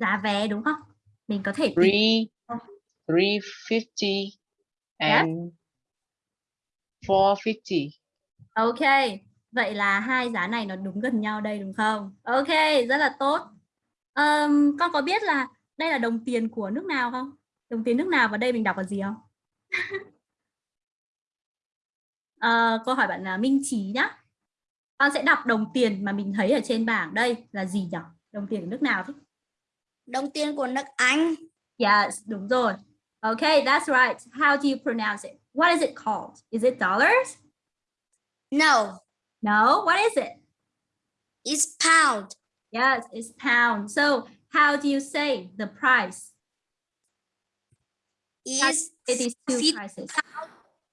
Giá vé đúng không? Mình có thể three, three fifty, and four fifty. Ok, vậy là hai giá này nó đúng gần nhau đây đúng không? Ok, rất là tốt. Ờm, con có biết là đây là đồng tiền của nước nào không? Đồng tiền nước nào và đây mình đọc là gì không? Ờ, câu hỏi bạn là Minh Trí nhá. Con sẽ đọc đồng tiền mà mình thấy ở trên bảng đây là gì nhỉ? Đồng tiền của nước nào thế? Đồng tiền của nước Anh. Yes, đúng rồi. Okay, that's right. How do you pronounce it? What is it called? Is it dollars? No, No, what is it? it's pound. Yes, it's pound. So how do you say the price? Is It is two prices.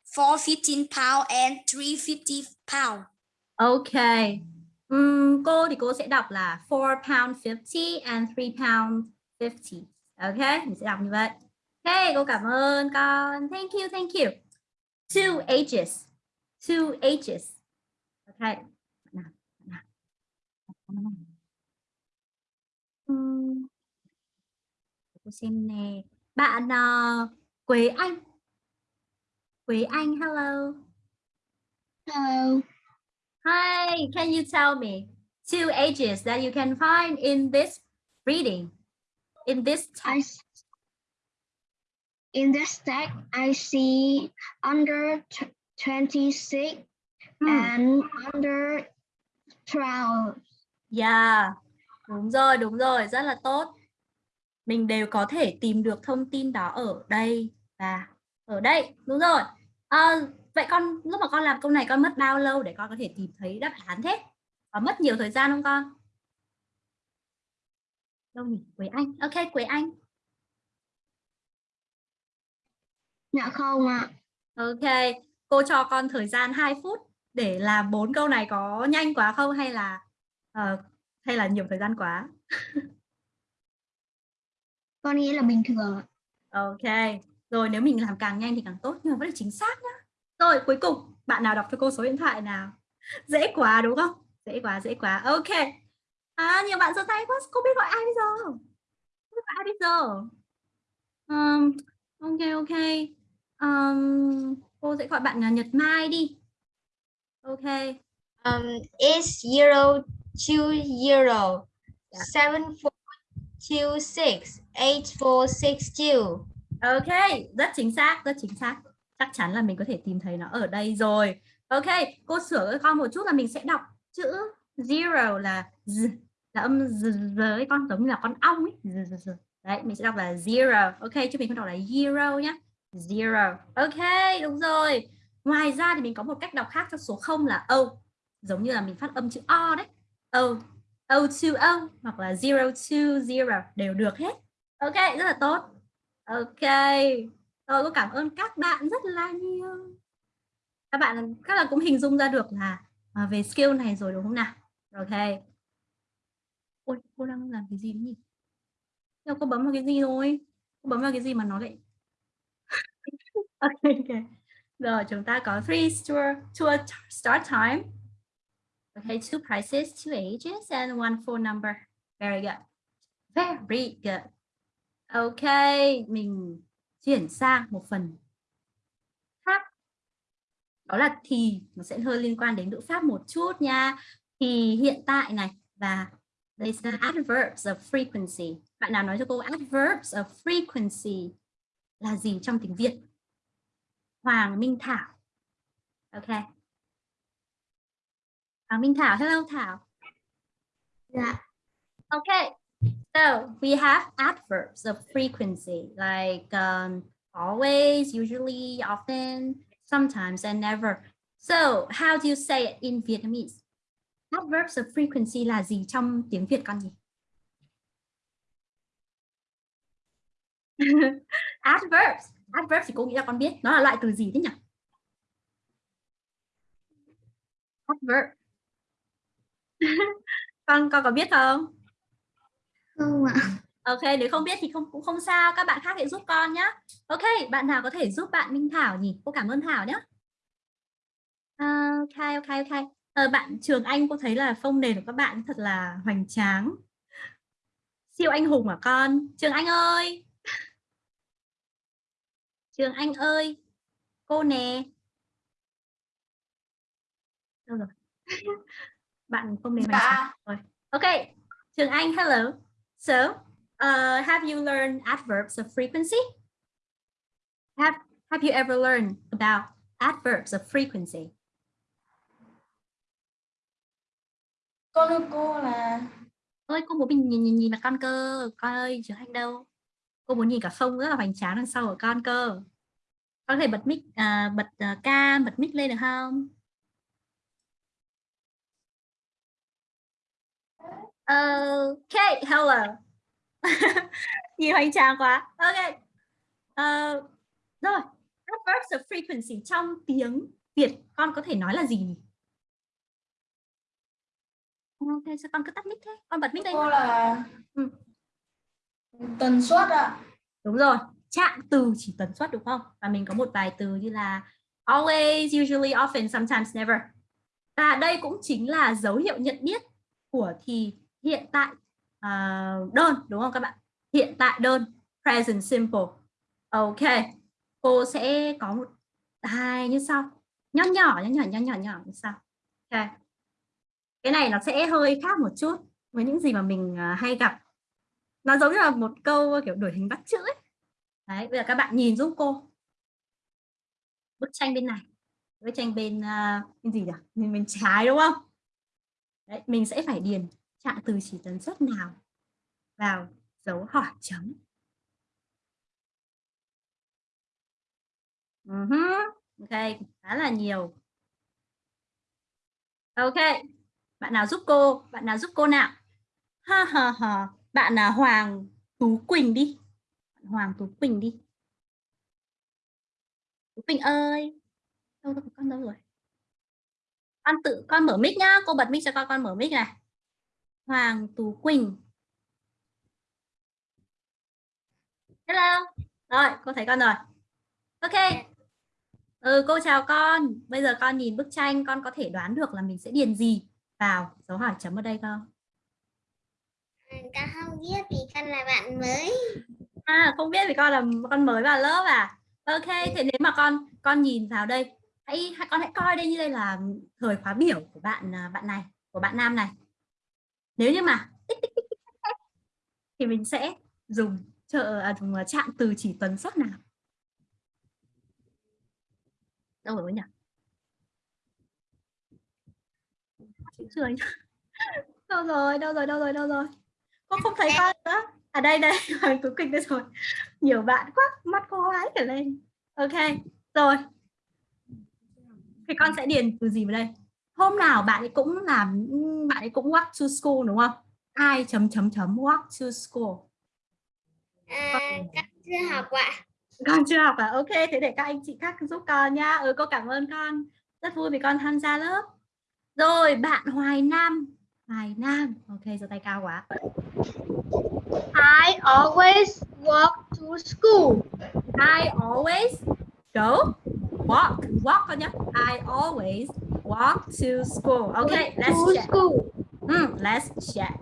four fifteen pound and three fifty pound. Okay. Um, cô thì cô sẽ đọc là 4 pound 50 and 3 pound 50. Ok, mình sẽ đọc như vậy. Hey, cô cảm ơn con. Thank you, thank you. Two ages. Two ages. Ok. Nào, Cô xem nè. Bạn uh, Quế Anh. Quế Anh, hello. Hello. Hi, can you tell me two ages that you can find in this reading? In this text? in this text I see under tw- 26 Hmm, and under 12. Yeah, đúng rồi, đúng rồi, rất là tốt. Mình đều có thể tìm được thông tin đó ở đây và ở đây, đúng rồi. Ờ, vậy con lúc mà con làm câu này con mất bao lâu để con có thể tìm thấy đáp án thế? Có mất nhiều thời gian không con? Đâu nhỉ? Quế Anh. Ok, Quế Anh. Dạ không ạ. Ok, cô cho con thời gian 2 phút để làm bốn câu này có nhanh quá không hay là ờ, hay là nhiều thời gian quá? Con nghĩ là bình thường. Ok, rồi nếu mình làm càng nhanh thì càng tốt nhưng mà vẫn là chính xác nhá. Rồi cuối cùng bạn nào đọc cho cô số điện thoại nào? Dễ quá đúng không? Dễ quá, dễ quá. Ok. À, nhiều bạn giơ tay quá, cô biết gọi ai bây giờ? Biết gọi ai bây giờ? Um, ok, ok. Um, cô sẽ gọi bạn là Nhật Mai đi. Ok. Um, it's zero two zero Yeah. seven four two six eight four six two. Ok, rất chính xác, rất chính xác. Chắc chắn là mình có thể tìm thấy nó ở đây rồi. Ok, cô sửa con một chút là mình sẽ đọc chữ zero là z, là âm z, z con giống như là con ong ấy. Z, z, z. Đấy, mình sẽ đọc là zero. Ok, chứ mình không đọc là zero nhá. Zero. Ok, đúng rồi. Ngoài ra thì mình có một cách đọc khác cho số 0 là O. Giống như là mình phát âm chữ O đấy. O. O to O hoặc là zero to zero đều được hết. Ok, rất là tốt. Ok, Ờ, tôi có cảm ơn các bạn rất là nhiều. Các bạn các bạn cũng hình dung ra được là à, về skill này rồi đúng không nào? Ok. Ôi, cô đang làm cái gì nhỉ? Đâu cô bấm vào cái gì rồi? Cô bấm vào cái gì mà nó lại Ok, ok. Rồi chúng ta có three tour tour start time. Okay, two prices, two ages, and one phone number. Very good. Very good. Ok, mình chuyển sang một phần khác. Đó là thì nó sẽ hơi liên quan đến ngữ pháp một chút nha. Thì hiện tại này và đây là adverbs of frequency. Bạn nào nói cho cô adverbs of frequency là gì trong tiếng Việt? Hoàng Minh Thảo. Ok. Hoàng Minh Thảo, hello Thảo. Dạ. Okay, so we have adverbs of frequency like um, always, usually, often, sometimes, and never. So how do you say it in Vietnamese? adverbs of frequency là gì trong tiếng Việt con nhỉ? adverbs. Adverbs thì cô nghĩ là con biết. Nó là loại từ gì thế nhỉ? Adverb. con con có biết không? Không ạ. Ok, nếu không biết thì không cũng không sao, các bạn khác hãy giúp con nhé. Ok, bạn nào có thể giúp bạn Minh Thảo nhỉ? Cô cảm ơn Thảo nhé. À, ok, ok, ok. Ờ, bạn Trường Anh cô thấy là phông nền của các bạn thật là hoành tráng. Siêu anh hùng à con? Trường Anh ơi. Trường Anh ơi. Cô nè. Đâu rồi? bạn phông nền hoành tráng rồi. Ok, Trường Anh, hello. So, uh, have you learned adverbs of frequency? Have Have you ever learned about adverbs of frequency? Con thưa cô là Ơi, cô muốn mình nhìn nhìn nhìn là con cơ, con ơi, chứ anh đâu. Cô muốn nhìn cả phông rất là hoành tráng đằng sau của con cơ. Con có thể bật mic, à, bật uh, cam, bật mic lên được không? Okay, hello. nhìn hoành tráng quá. Ok. Uh, rồi, adverbs of frequency trong tiếng Việt con có thể nói là gì? Ok, sao con cứ tắt mic thế? Con bật mic lên. cô là Ừ. tần suất ạ. Đúng rồi, trạng từ chỉ tần suất đúng không? Và mình có một vài từ như là always, usually, often, sometimes, never. Và đây cũng chính là dấu hiệu nhận biết của thì hiện tại uh, đơn đúng không các bạn? Hiện tại đơn, present simple. Ok, cô sẽ có một hai như sau. Nhỏ nhỏ, nhỏ nhỏ, nhỏ nhỏ, nhỏ như sau. Ok. Cái này nó sẽ hơi khác một chút với những gì mà mình uh, hay gặp. Nó giống như là một câu à, kiểu đổi hình bắt chữ ấy. Đấy, bây giờ các bạn nhìn giúp cô. Bức tranh bên này. Bức tranh bên uh, bên gì nhỉ? Bên bên trái đúng không? Đấy, mình sẽ phải điền trạng từ chỉ tần suất nào vào dấu hỏi chấm. Ừ uh -huh. Ok, khá là nhiều. Ok, bạn nào giúp cô? Bạn nào giúp cô nào? Ha ha ha, bạn là Hoàng Tú Quỳnh đi. Hoàng Tú Quỳnh đi. Tú Quỳnh ơi. Đâu rồi, con đâu rồi? Con tự con mở mic nhá, cô bật mic cho con con mở mic này. Hoàng Tú Quỳnh. Hello. Rồi, cô thấy con rồi. Ok. Ừ, cô chào con. Bây giờ con nhìn bức tranh, con có thể đoán được là mình sẽ điền gì vào dấu hỏi chấm ở đây không? Con không biết vì con là bạn mới. À, không biết vì con là con mới vào lớp à? Ok, thế nếu mà con con nhìn vào đây, hãy con hãy coi đây như đây là thời khóa biểu của bạn à, bạn này, của bạn nam này. Nếu như mà thì mình sẽ dùng trợ à, dùng à, trạng từ chỉ tần suất nào? Đâu rồi nhỉ? Chưa đâu rồi, đâu rồi, đâu rồi, đâu rồi? Con không thấy con nữa. À đây đây, Hoàng Tú Quỳnh đây rồi. Nhiều bạn quá, mắt cô lái cả lên. Ok, rồi. Thì con sẽ điền từ gì vào đây? Hôm nào bạn ấy cũng làm, bạn ấy cũng walk to school đúng không? Ai chấm chấm chấm walk to school. À, con chưa học ạ. Con chưa học à? Ok, thế để các anh chị khác giúp con nha. Ừ, cô cảm ơn con. Rất vui vì con tham gia lớp. Rồi, bạn Hoài Nam. Hoài Nam. Ok, giơ tay cao quá. I always walk to school. I always go walk. Walk con nhé. I always walk to school. Okay, let's to check. school. Mm, let's check.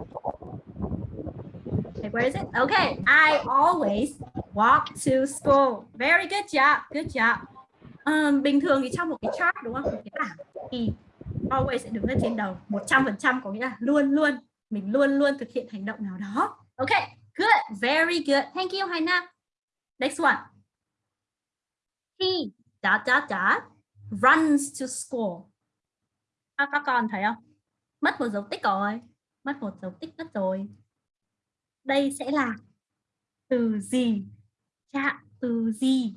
Okay, where is it? Okay, I always walk to school. Very good job. Good job. Um, bình thường thì trong một cái chart đúng không? Một cái bảng thì always sẽ đứng ở trên đầu 100% có nghĩa là luôn luôn mình luôn luôn thực hiện hành động nào đó. Okay, good. Very good. Thank you Haina. Next one. He dot dot dot runs to school. À, các con thấy không? Mất một dấu tích rồi. Mất một dấu tích mất rồi. Đây sẽ là từ gì? Trạng từ gì?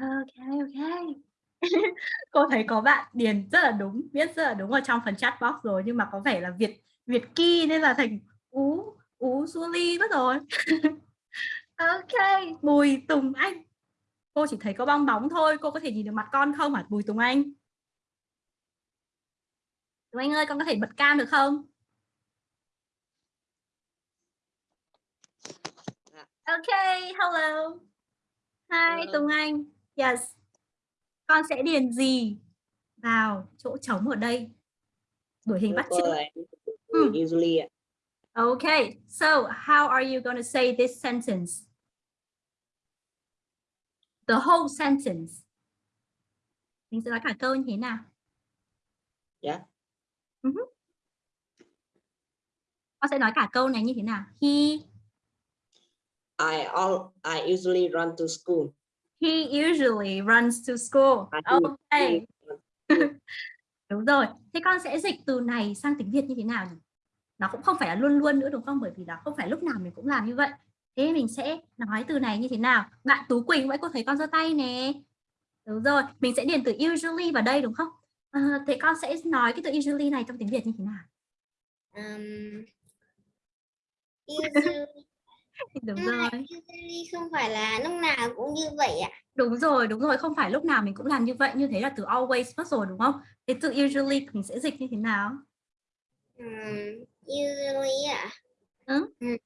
Ok, ok. cô thấy có bạn điền rất là đúng viết rất là đúng ở trong phần chat box rồi nhưng mà có vẻ là việt việt ki nên là thành ú ú Julie mất rồi ok bùi tùng anh cô chỉ thấy có bong bóng thôi cô có thể nhìn được mặt con không hả bùi tùng anh tùng anh ơi con có thể bật cam được không ok hello hi tùng anh yes con sẽ điền gì vào chỗ trống ở đây đuổi hình bắt chước Hmm. Usually, Okay, so how are you going to say this sentence? The whole sentence. Mình sẽ nói cả câu như thế nào? Yeah. Uh -huh. Con sẽ nói cả câu này như thế nào? He I all I usually run to school. he usually runs to school. I. Okay. Đúng rồi. Thế con sẽ dịch từ này sang tiếng Việt như thế nào nhỉ? Nó cũng không phải là luôn luôn nữa đúng không? Bởi vì là không phải lúc nào mình cũng làm như vậy. Thế mình sẽ nói từ này như thế nào? Bạn Tú Quỳnh vậy cô thấy con giơ tay nè. Đúng rồi, mình sẽ điền từ usually vào đây đúng không? À, thế con sẽ nói cái từ usually này trong tiếng Việt như thế nào? Um, usually, Đúng rồi. usually không phải là lúc nào cũng như vậy ạ. Đúng rồi, đúng rồi, không phải lúc nào mình cũng làm như vậy, như thế là từ always mất rồi đúng không? Thế từ usually mình sẽ dịch như thế nào? Um, usually ạ. Ừ. Ừ.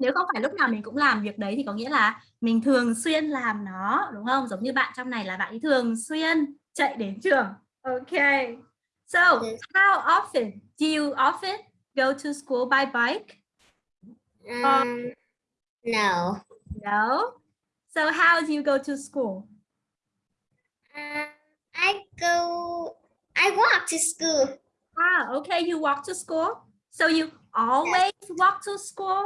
Nếu không phải lúc nào mình cũng làm việc đấy thì có nghĩa là mình thường xuyên làm nó, đúng không? Giống như bạn trong này là bạn ấy thường xuyên chạy đến trường. Okay. So, Yes. how often do you often go to school by bike? Um, no. No. So, how do you go to school? Uh, I go, I walk to school. Ah, okay, you walk to school. So you always walk to school?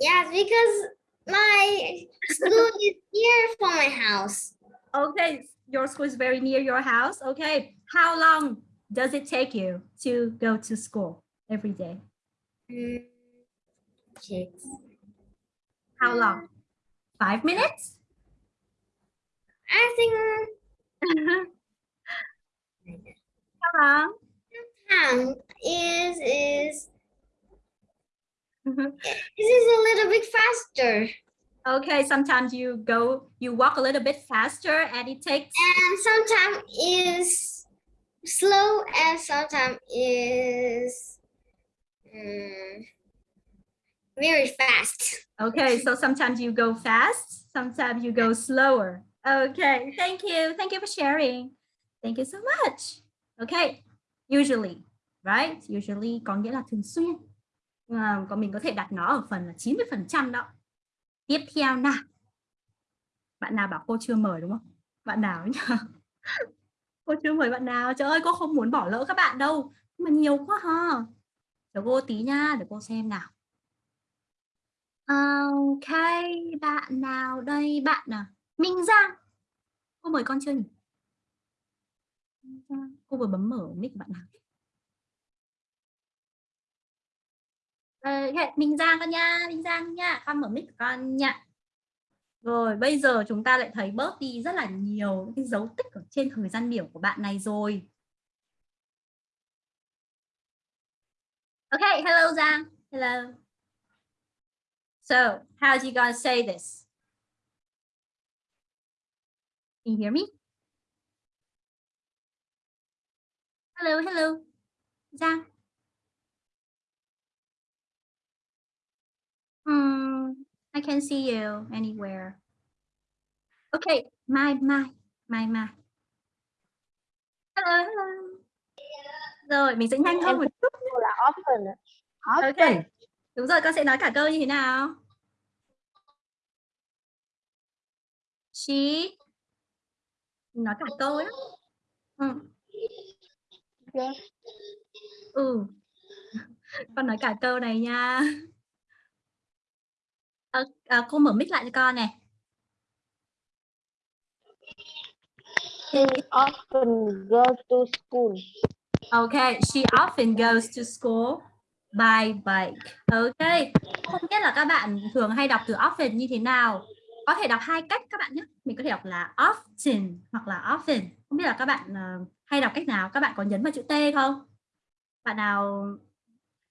Yes, because my school is near from my house. Okay, your school is very near your house. Okay, how long does it take you to go to school every day? Mm, six. How long? Five minutes? I think how long? time is is this is a little bit faster, okay, sometimes you go, you walk a little bit faster and it takes, and sometimes is slow, and sometimes is mm, very fast. okay, so sometimes you go fast, sometimes you go slower. Okay, thank you. Thank you for sharing. Thank you so much. Okay, usually, right? Usually có nghĩa là thường xuyên. À, còn mình có thể đặt nó ở phần là 90% đó. Tiếp theo nào. Bạn nào bảo cô chưa mời đúng không? Bạn nào nhỉ? cô chưa mời bạn nào? Trời ơi, cô không muốn bỏ lỡ các bạn đâu. Nhưng mà nhiều quá ha. để cô tí nha, để cô xem nào. Ờ, ok, bạn nào đây? Bạn à? Minh Giang. Cô mời con chưa nhỉ? Cô vừa bấm mở mic bạn nào? Ờ, ok, Minh Giang con nha, Minh Giang nha, con mở mic con nha. Rồi, bây giờ chúng ta lại thấy bớt đi rất là nhiều cái dấu tích ở trên thời gian biểu của bạn này rồi. Ok, hello Giang. Hello. So, how you gonna say this? Can you hear me? Hello, hello. Giang. Hmm, I can see you anywhere. Okay, Mai, Mai, Mai, Mai. Hello, hello. Rồi, mình sẽ nhanh hơn một chút. là often. Ok. Đúng rồi, con sẽ nói cả câu như thế nào? She Mình nói cả câu ấy. Ừ. Yeah. ừ. Con nói cả câu này nha. À, à, cô mở mic lại cho con này. She often goes to school. Okay, she often goes to school by bike. Okay, không biết là các bạn thường hay đọc từ often như thế nào. có thể đọc hai cách các bạn nhé mình có thể đọc là often hoặc là often không biết là các bạn uh, hay đọc cách nào các bạn có nhấn vào chữ T không bạn nào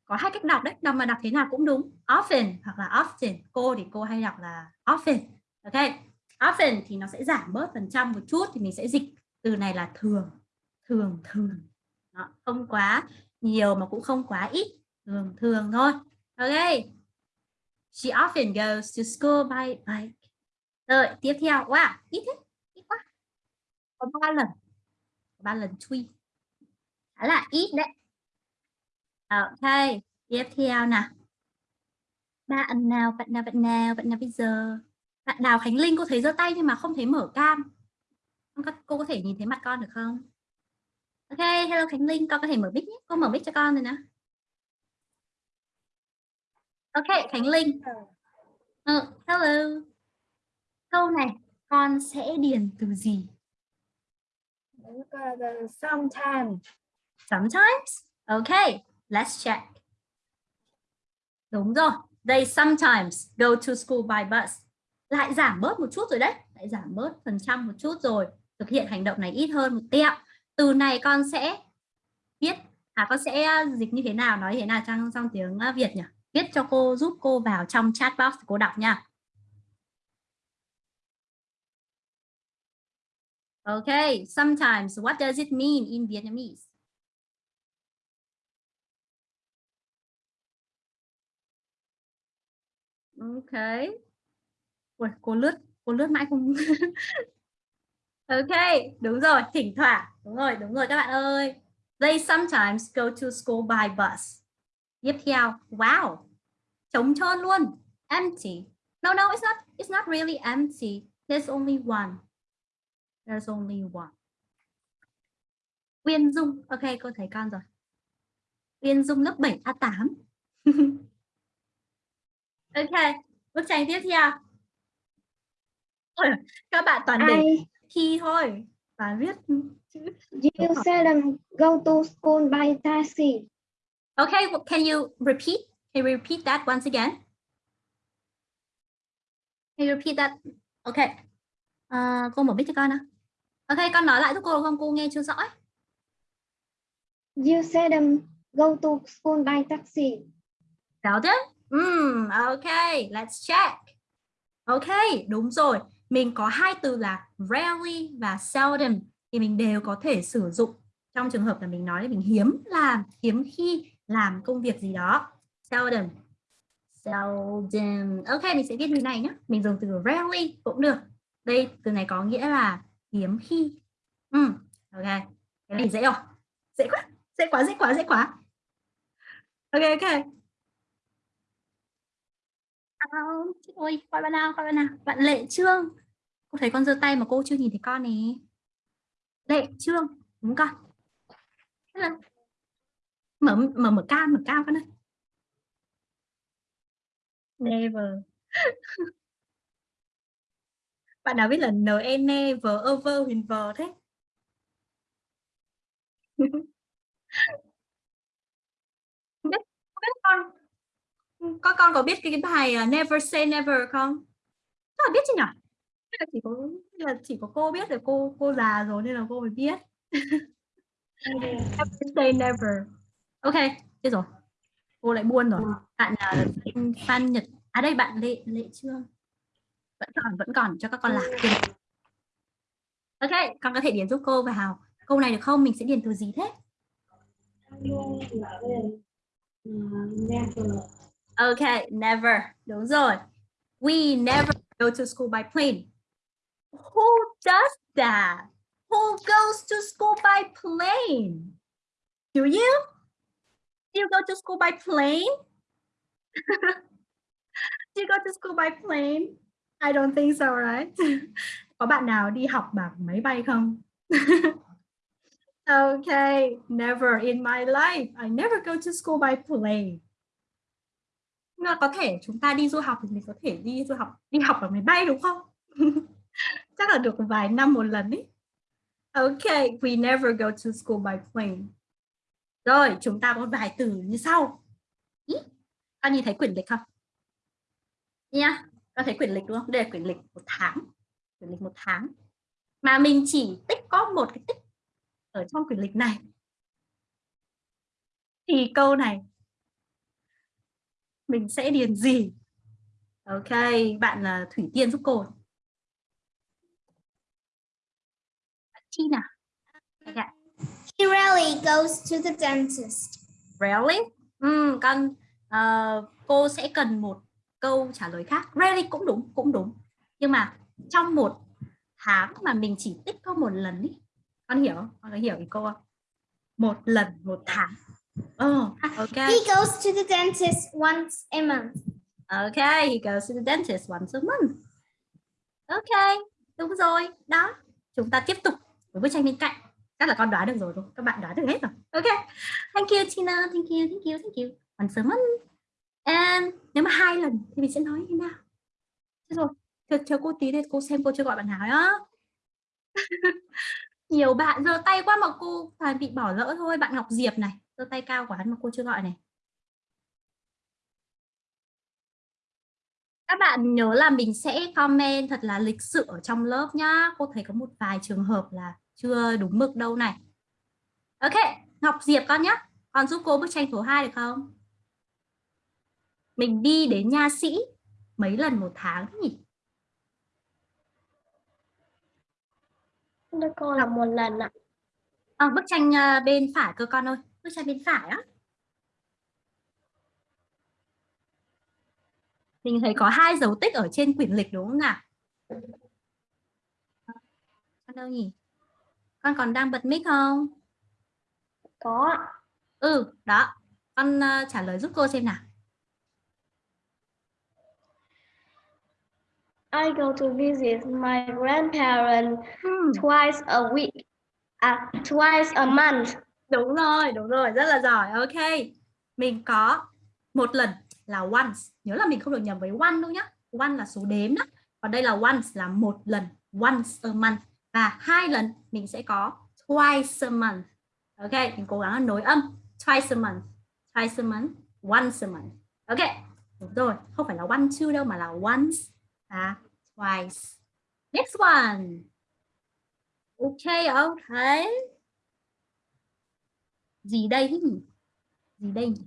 có hai cách đọc đấy đọc mà đọc thế nào cũng đúng. Often hoặc là often. Cô thì cô hay đọc là often. Ok often thì nó sẽ giảm bớt phần trăm một chút thì mình sẽ dịch. Từ này là thường thường thường. Đó, không quá nhiều mà cũng không quá ít. Thường thường thôi. Ok. She often goes to school by bike. Rồi tiếp theo. Wow ít thế ít quá. Có ba lần. Ba lần truy khá là ít đấy ok tiếp theo nào bạn nào bạn nào bạn nào bạn nào bây giờ? Bạn Đào Khánh Linh cô thấy giơ tay nhưng mà không thấy mở cam. Cô có thể nhìn thấy mặt con được không? Ok hello Khánh Linh con có thể mở mic nhé. Cô mở mic cho con rồi nè. Ok Khánh Linh. Uh, hello. Câu này con sẽ điền từ gì? Sometimes. Sometimes? Okay let's check. Đúng rồi. They sometimes go to school by bus. Lại giảm bớt một chút rồi đấy. Lại giảm bớt phần trăm một chút rồi. Thực hiện hành động này ít hơn một tẹo. Từ này con sẽ viết à con sẽ à, dịch như thế nào nói thế nào trong trong tiếng à, Việt nhỉ? Viết cho cô giúp cô vào trong chat box cô đọc nha. Okay, sometimes what does it mean in Vietnamese? OK. Ui, cô lướt, cô lướt mãi không. ok, đúng rồi, thỉnh thoảng. Đúng rồi, đúng rồi các bạn ơi. They sometimes go to school by bus. Tiếp theo, wow. Trống trơn luôn. Empty. No, no, it's not it's not really empty. There's only one. There's only one. Uyên Dung. Ok, cô thấy con rồi. Uyên Dung lớp 7 A8. ok, bức tranh tiếp theo. Các bạn toàn để khi thôi. Và viết You seldom go to school by taxi. Okay, well, can you repeat? Can you repeat that once again? Can you repeat that? Okay. Uh, cô mở mic cho con nào. Ok, con nói lại giúp cô không? Cô nghe chưa rõ. You seldom go to school by taxi. Got it? Mm, okay, let's check. Ok, đúng rồi. Mình có hai từ là rarely và seldom thì mình đều có thể sử dụng trong trường hợp là mình nói là mình hiếm làm, hiếm khi làm công việc gì đó. Seldom. Seldom. Ok, mình sẽ viết như này nhé. Mình dùng từ rarely cũng được. Đây, từ này có nghĩa là hiếm khi. Ừ, ok. Cái này dễ rồi. Dễ quá, dễ quá, dễ quá, dễ quá. Ok, ok ôi, gọi bạn nào, gọi bạn nào. Bạn Lệ Trương. Cô thấy con giơ tay mà cô chưa nhìn thấy con này. Lệ Trương, đúng con. Mở mở mở cam, mở cam con ơi. Never. Bạn nào biết là n e v ơ vơ huyền vờ thế? không biết, không biết con có con có biết cái, bài uh, Never Say Never không? Chắc là biết chứ nhỉ? là chỉ có là chỉ có cô biết rồi cô cô già rồi nên là cô mới biết. never say never. Ok, biết rồi. Cô lại buồn rồi. Bạn uh, Phan Nhật. À đây bạn Lệ Lệ chưa? vẫn còn vẫn còn cho các con lạc ok con có thể điền giúp cô vào câu này được không mình sẽ điền từ gì thế ok never đúng rồi we never go to school by plane who does that who goes to school by plane do you do you go to school by plane do you go to school by plane I don't think so, right? Có bạn nào đi học bằng máy bay không? okay, never in my life. I never go to school by plane. Nhưng có thể chúng ta đi du học thì mình có thể đi du học đi học ở máy bay đúng không? Chắc là được vài năm một lần ý. Okay, we never go to school by plane. Rồi, chúng ta có vài từ như sau. Ý, con nhìn thấy quyển lịch không? Nha. Yeah con thấy quyển lịch đúng không đây là quyển lịch một tháng quyển lịch một tháng mà mình chỉ tích có một cái tích ở trong quyển lịch này thì câu này mình sẽ điền gì ok bạn là thủy tiên giúp cô chi nào okay. He rarely goes to the dentist. Really? Ừ, con uh, cô sẽ cần một câu trả lời khác. Really cũng đúng, cũng đúng. Nhưng mà trong một tháng mà mình chỉ tích có một lần ý. Con hiểu không? Con có hiểu ý cô không? Một lần một tháng. Oh, okay. He goes to the dentist once a month. Okay, he goes to the dentist once a month. Okay, đúng rồi. Đó. Chúng ta tiếp tục với bức tranh bên cạnh. Chắc là con đoán được rồi đúng các bạn đoán được hết rồi. Ok. Thank you Tina. Thank you thank you thank you. Còn sớm and nếu mà hai lần thì mình sẽ nói như nào? Thế rồi chờ, chờ cô tí để cô xem cô chưa gọi bạn nào á nhiều bạn giơ tay quá mà cô phải bị bỏ lỡ thôi. Bạn Ngọc Diệp này giơ tay cao quá mà cô chưa gọi này. Các bạn nhớ là mình sẽ comment thật là lịch sự ở trong lớp nhá. Cô thấy có một vài trường hợp là chưa đúng mực đâu này. Ok Ngọc Diệp con nhé con giúp cô bức tranh số 2 được không? Mình đi đến nha sĩ mấy lần một tháng nhỉ? Đưa cô là một lần ạ. à, bức tranh uh, bên phải cơ con ơi bức tranh bên phải á mình thấy có hai dấu tích ở trên quyển lịch đúng không nào con đâu nhỉ con còn đang bật mic không Có. ừ đó con uh, trả lời giúp cô xem nào I go to visit my grandparents hmm. twice a week. À, twice a month đúng rồi đúng rồi, rất là giỏi. Ok, mình có một lần là once. Nhớ là mình không được nhầm với one đâu nhá. One là số đếm đó. Còn đây là once, là một lần, once a month. Và hai lần mình sẽ có twice a month. Ok, mình cố gắng nối âm. Twice a month, twice a month, once a month. Ok, đúng rồi. Không phải là one two đâu, mà là once và twice. Next one. Ok ok gì đây nhỉ gì đây nhỉ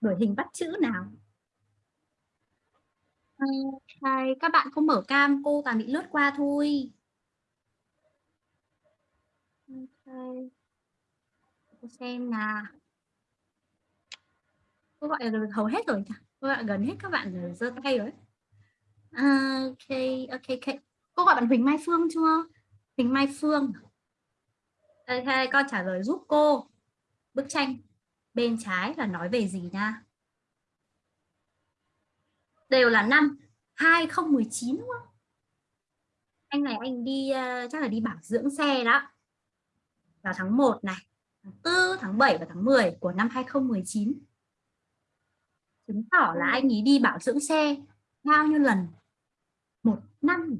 đổi hình bắt chữ nào Ok, các bạn không mở cam, cô toàn bị lướt qua thôi. Ok. Cô xem nào. Cô gọi là hầu hết rồi. Cô gọi gần hết các bạn rồi, giơ tay rồi. Ok, ok, ok. Cô gọi bạn Huỳnh Mai Phương chưa? Huỳnh Mai Phương. Ok, con trả lời giúp cô. Bức tranh bên trái là nói về gì nha? đều là năm 2019 đúng không? Anh này anh đi uh, chắc là đi bảo dưỡng xe đó. Vào tháng 1 này, tháng 4, tháng 7 và tháng 10 của năm 2019. Chứng tỏ là anh ấy đi bảo dưỡng xe bao nhiêu lần? Một năm.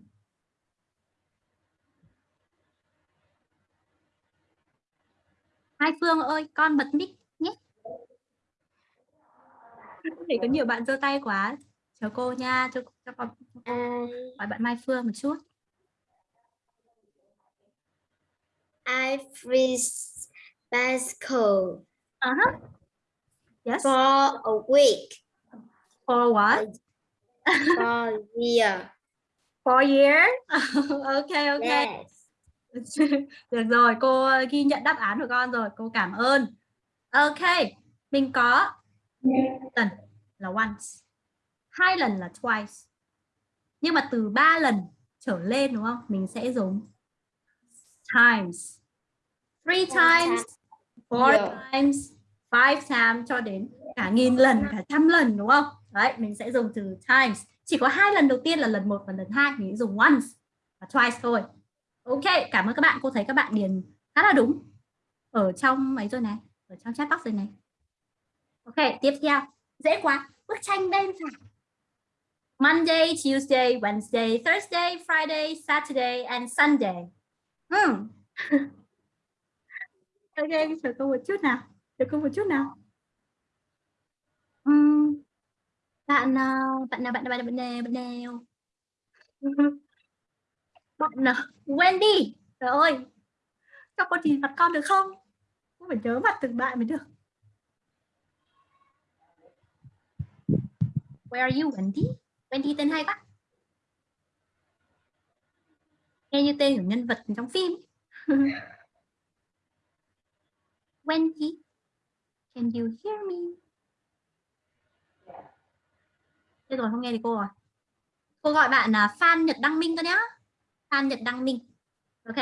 Hai Phương ơi, con bật mic nhé. Để có nhiều bạn giơ tay quá chào cô nha cho, cho con hỏi bạn Mai Phương một chút I freeze bicycle uh -huh. yes for a week. for what For a year. for year ok ok Yes. được rồi cô ghi nhận đáp án của con rồi cô cảm ơn. Ok mình có lần là once hai lần là twice. Nhưng mà từ ba lần trở lên đúng không? Mình sẽ dùng times. Three times. four Yeah. times five times cho đến cả nghìn lần cả trăm lần đúng không? Đấy mình sẽ dùng từ times. Chỉ có hai lần đầu tiên là lần một và lần hai mình dùng once và twice thôi ok cảm ơn các bạn cô thấy các bạn điền khá là đúng ở trong mấy rồi này ở trong chat box rồi này ok tiếp theo dễ quá bức tranh bên phải Monday, Tuesday, Wednesday, Thursday, Friday, Saturday, and Sunday. Hmm. ok, chờ cô một chút nào. Chờ cô một chút nào. Uhm. bạn ờ, bạn nào bạn nào bạn nào bạn nào bạn nào bạn là Wendy, trời ơi. Các con nhìn mặt con được không? Không phải nhớ mặt từng bạn mới được. Where are you, Wendy? Wendy tên hay quá. Nghe như tên của nhân vật trong phim. Wendy, can you hear me? Thế rồi, không nghe thì cô rồi cô gọi bạn là Phan Nhật Đăng Minh cơ nhá. Phan Nhật Đăng Minh. Ok.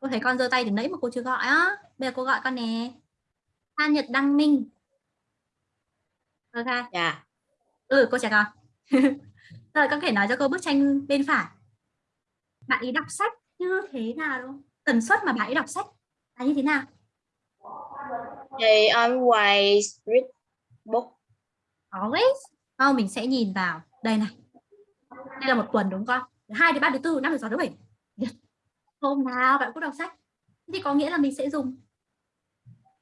Cô thấy con giơ tay từ nãy mà cô chưa gọi á. Bây giờ cô gọi con nè. Phan Nhật Đăng Minh. Ok. Dạ. ừ cô chào con. Rồi con có thể nói cho cô bức tranh bên phải. Bạn ấy đọc sách như thế nào đúng tần suất mà bạn ấy đọc sách là như thế nào? They always read book. always? Không mình sẽ nhìn vào. Đây này. Đây là một tuần đúng không con hai đến ba đến tư năm đến sáu đến bảy. Hôm nào bạn cũng đọc sách. Thì có nghĩa là mình sẽ dùng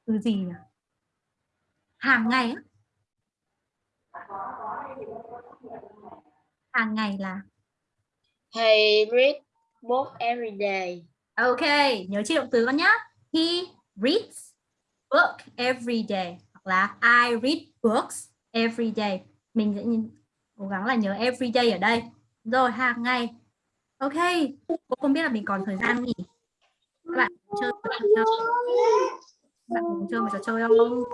từ gì nhỉ? Hàng ngày á. Hàng ngày là He read book every day. ok nhớ chi động từ con nhá. He reads book every day. Hoặc là I read books every day. Mình sẽ nhìn, cố gắng là nhớ every day ở đây. Rồi hàng ngày ok, cô không biết là mình còn thời gian không nhỉ? Các bạn chơi một trò chơi các bạn muốn chơi một trò chơi không?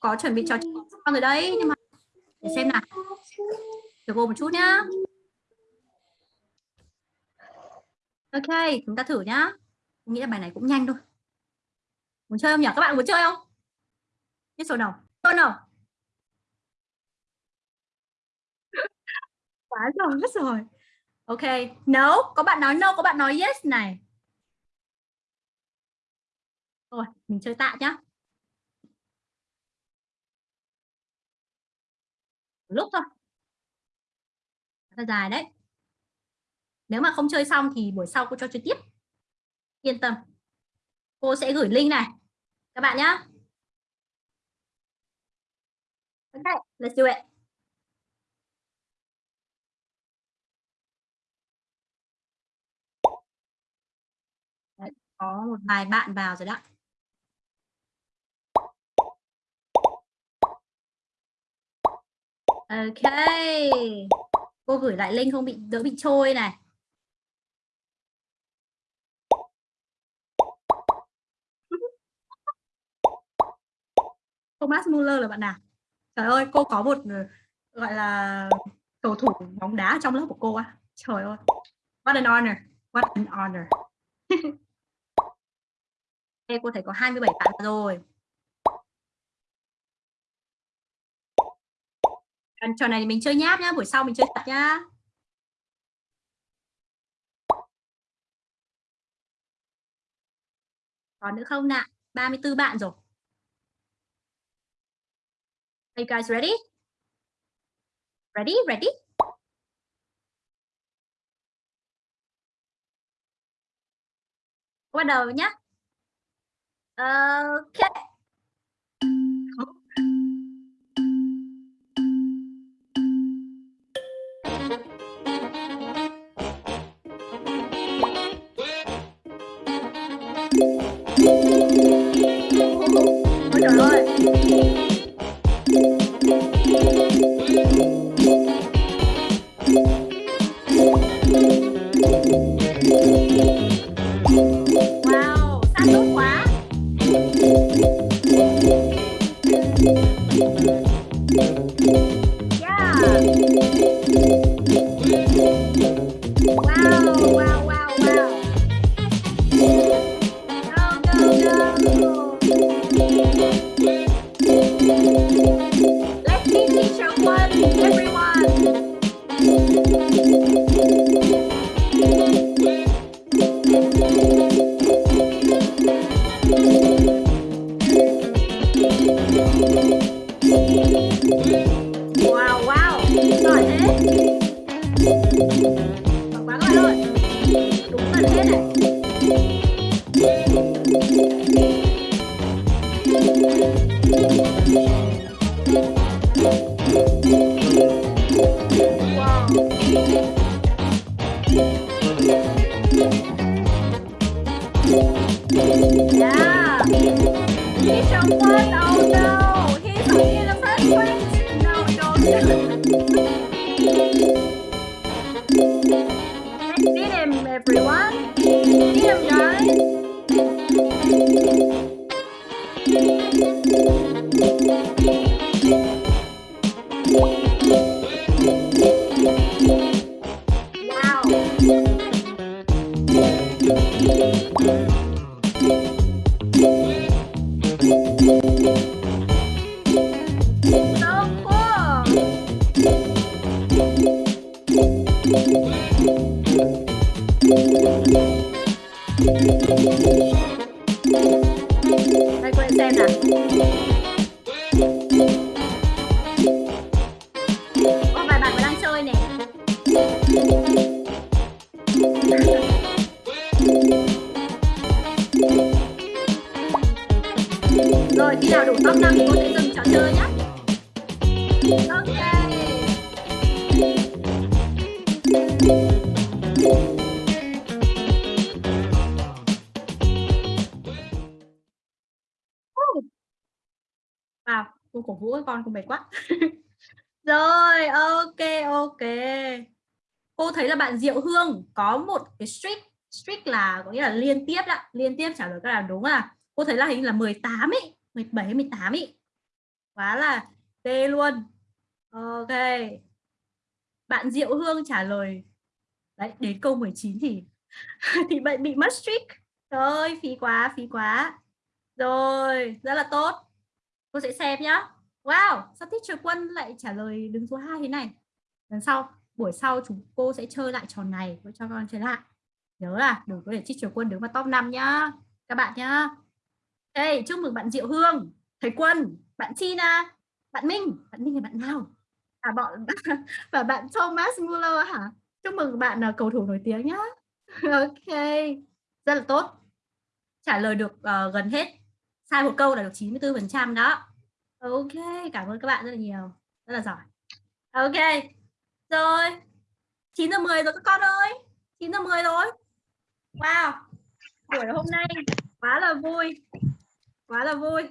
Có chuẩn bị trò chơi xong rồi đấy, nhưng mà để xem nào. Chờ cô một chút nhá. Ok, chúng ta thử nhá. Tôi nghĩ là bài này cũng nhanh thôi. Muốn chơi không nhỉ? Các bạn muốn chơi không? Biết số nào? Số nào? Quá rồi rất rồi ok. No, có bạn nói no, có bạn nói yes này. Rồi, mình chơi tạ nhá. Lúc thôi. Rất dài đấy. Nếu mà không chơi xong thì buổi sau cô cho chơi tiếp. Yên tâm. Cô sẽ gửi link này. Các bạn nhé okay let's do it. Có một vài bạn vào rồi đó. Ok. Cô gửi lại link không bị, đỡ bị trôi này. Thomas Muller là bạn nào? Trời ơi, cô có một ừ, gọi là, cầu thủ bóng đá trong lớp của cô á. Trời ơi. What an honor. What an honor. cô thấy có 27 bạn rồi Còn trò này thì mình chơi nháp nhá, buổi sau mình chơi thật nhá còn nữa không nào 34 bạn rồi Are you guys, ready? Ready? Ready? Bắt đầu nhé. Ok. Música cái streak, streak là có nghĩa là liên tiếp đó, liên tiếp trả lời các bạn đúng à. Cô thấy là hình là 18 ý, 17 18 ý. Quá là tê luôn. Ok. Bạn Diệu Hương trả lời đấy đến câu 19 thì thì bạn bị mất streak. Trời phí quá, phí quá. Rồi, rất là tốt. Cô sẽ xem nhá. Wow, sao teacher Quân lại trả lời đứng số 2 thế này? Lần sau, buổi sau chúng cô sẽ chơi lại trò này với cho con chơi lại. Nhớ là đừng có để teacher Quân đứng vào top 5 nhá. Các bạn nhá. Đây, chúc mừng bạn Diệu Hương, thầy Quân, bạn Tina, bạn Minh, bạn Minh là bạn nào? À bọn và bạn Thomas Muller hả? Chúc mừng bạn là cầu thủ nổi tiếng nhá. ok. Rất là tốt. Trả lời được uh, gần hết. Sai một câu là được 94% đó. Ok, cảm ơn các bạn rất là nhiều. Rất là giỏi. Ok. Rồi. 9 giờ 10 rồi các con ơi. 9 giờ 10 rồi. Wow. Buổi hôm nay quá là vui. Quá là vui.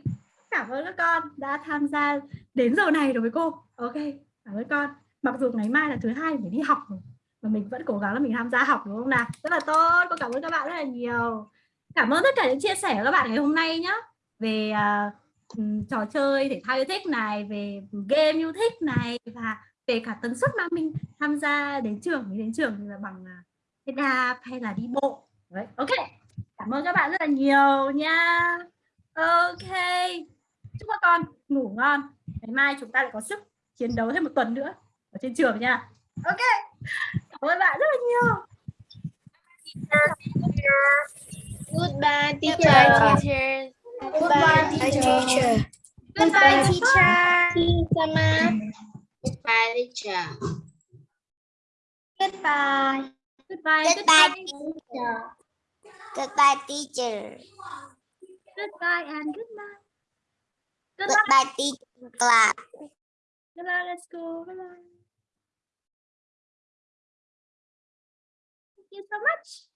Cảm ơn các con đã tham gia đến giờ này đối với cô. Ok, cảm ơn con. Mặc dù ngày mai là thứ hai mình đi học rồi. Mà mình vẫn cố gắng là mình tham gia học đúng không nào? Rất là tốt. Cô cảm ơn các bạn rất là nhiều. Cảm ơn tất cả những chia sẻ của các bạn ngày hôm nay nhé. Về uh, trò chơi thể thao yêu thích này, về game yêu thích này và về cả tần suất mà mình tham gia đến trường đến trường là bằng xe đạp hay là đi bộ. Đấy, ok. Cảm ơn các bạn rất là nhiều nha. Ok. Chúc các con ngủ ngon. Ngày mai chúng ta lại có sức chiến đấu thêm một tuần nữa ở trên trường nha. Ok. Cảm ơn bạn rất là nhiều. Goodbye, teacher. Goodbye, teacher. Goodbye, teacher. Goodbye, teacher. Goodbye, teacher. Goodbye. Goodbye. Goodbye, Goodbye. teacher. Goodbye, teacher. Goodbye and good night. Good night. Goodbye, teacher class. Good night. Let's go. Good night. Thank you so much.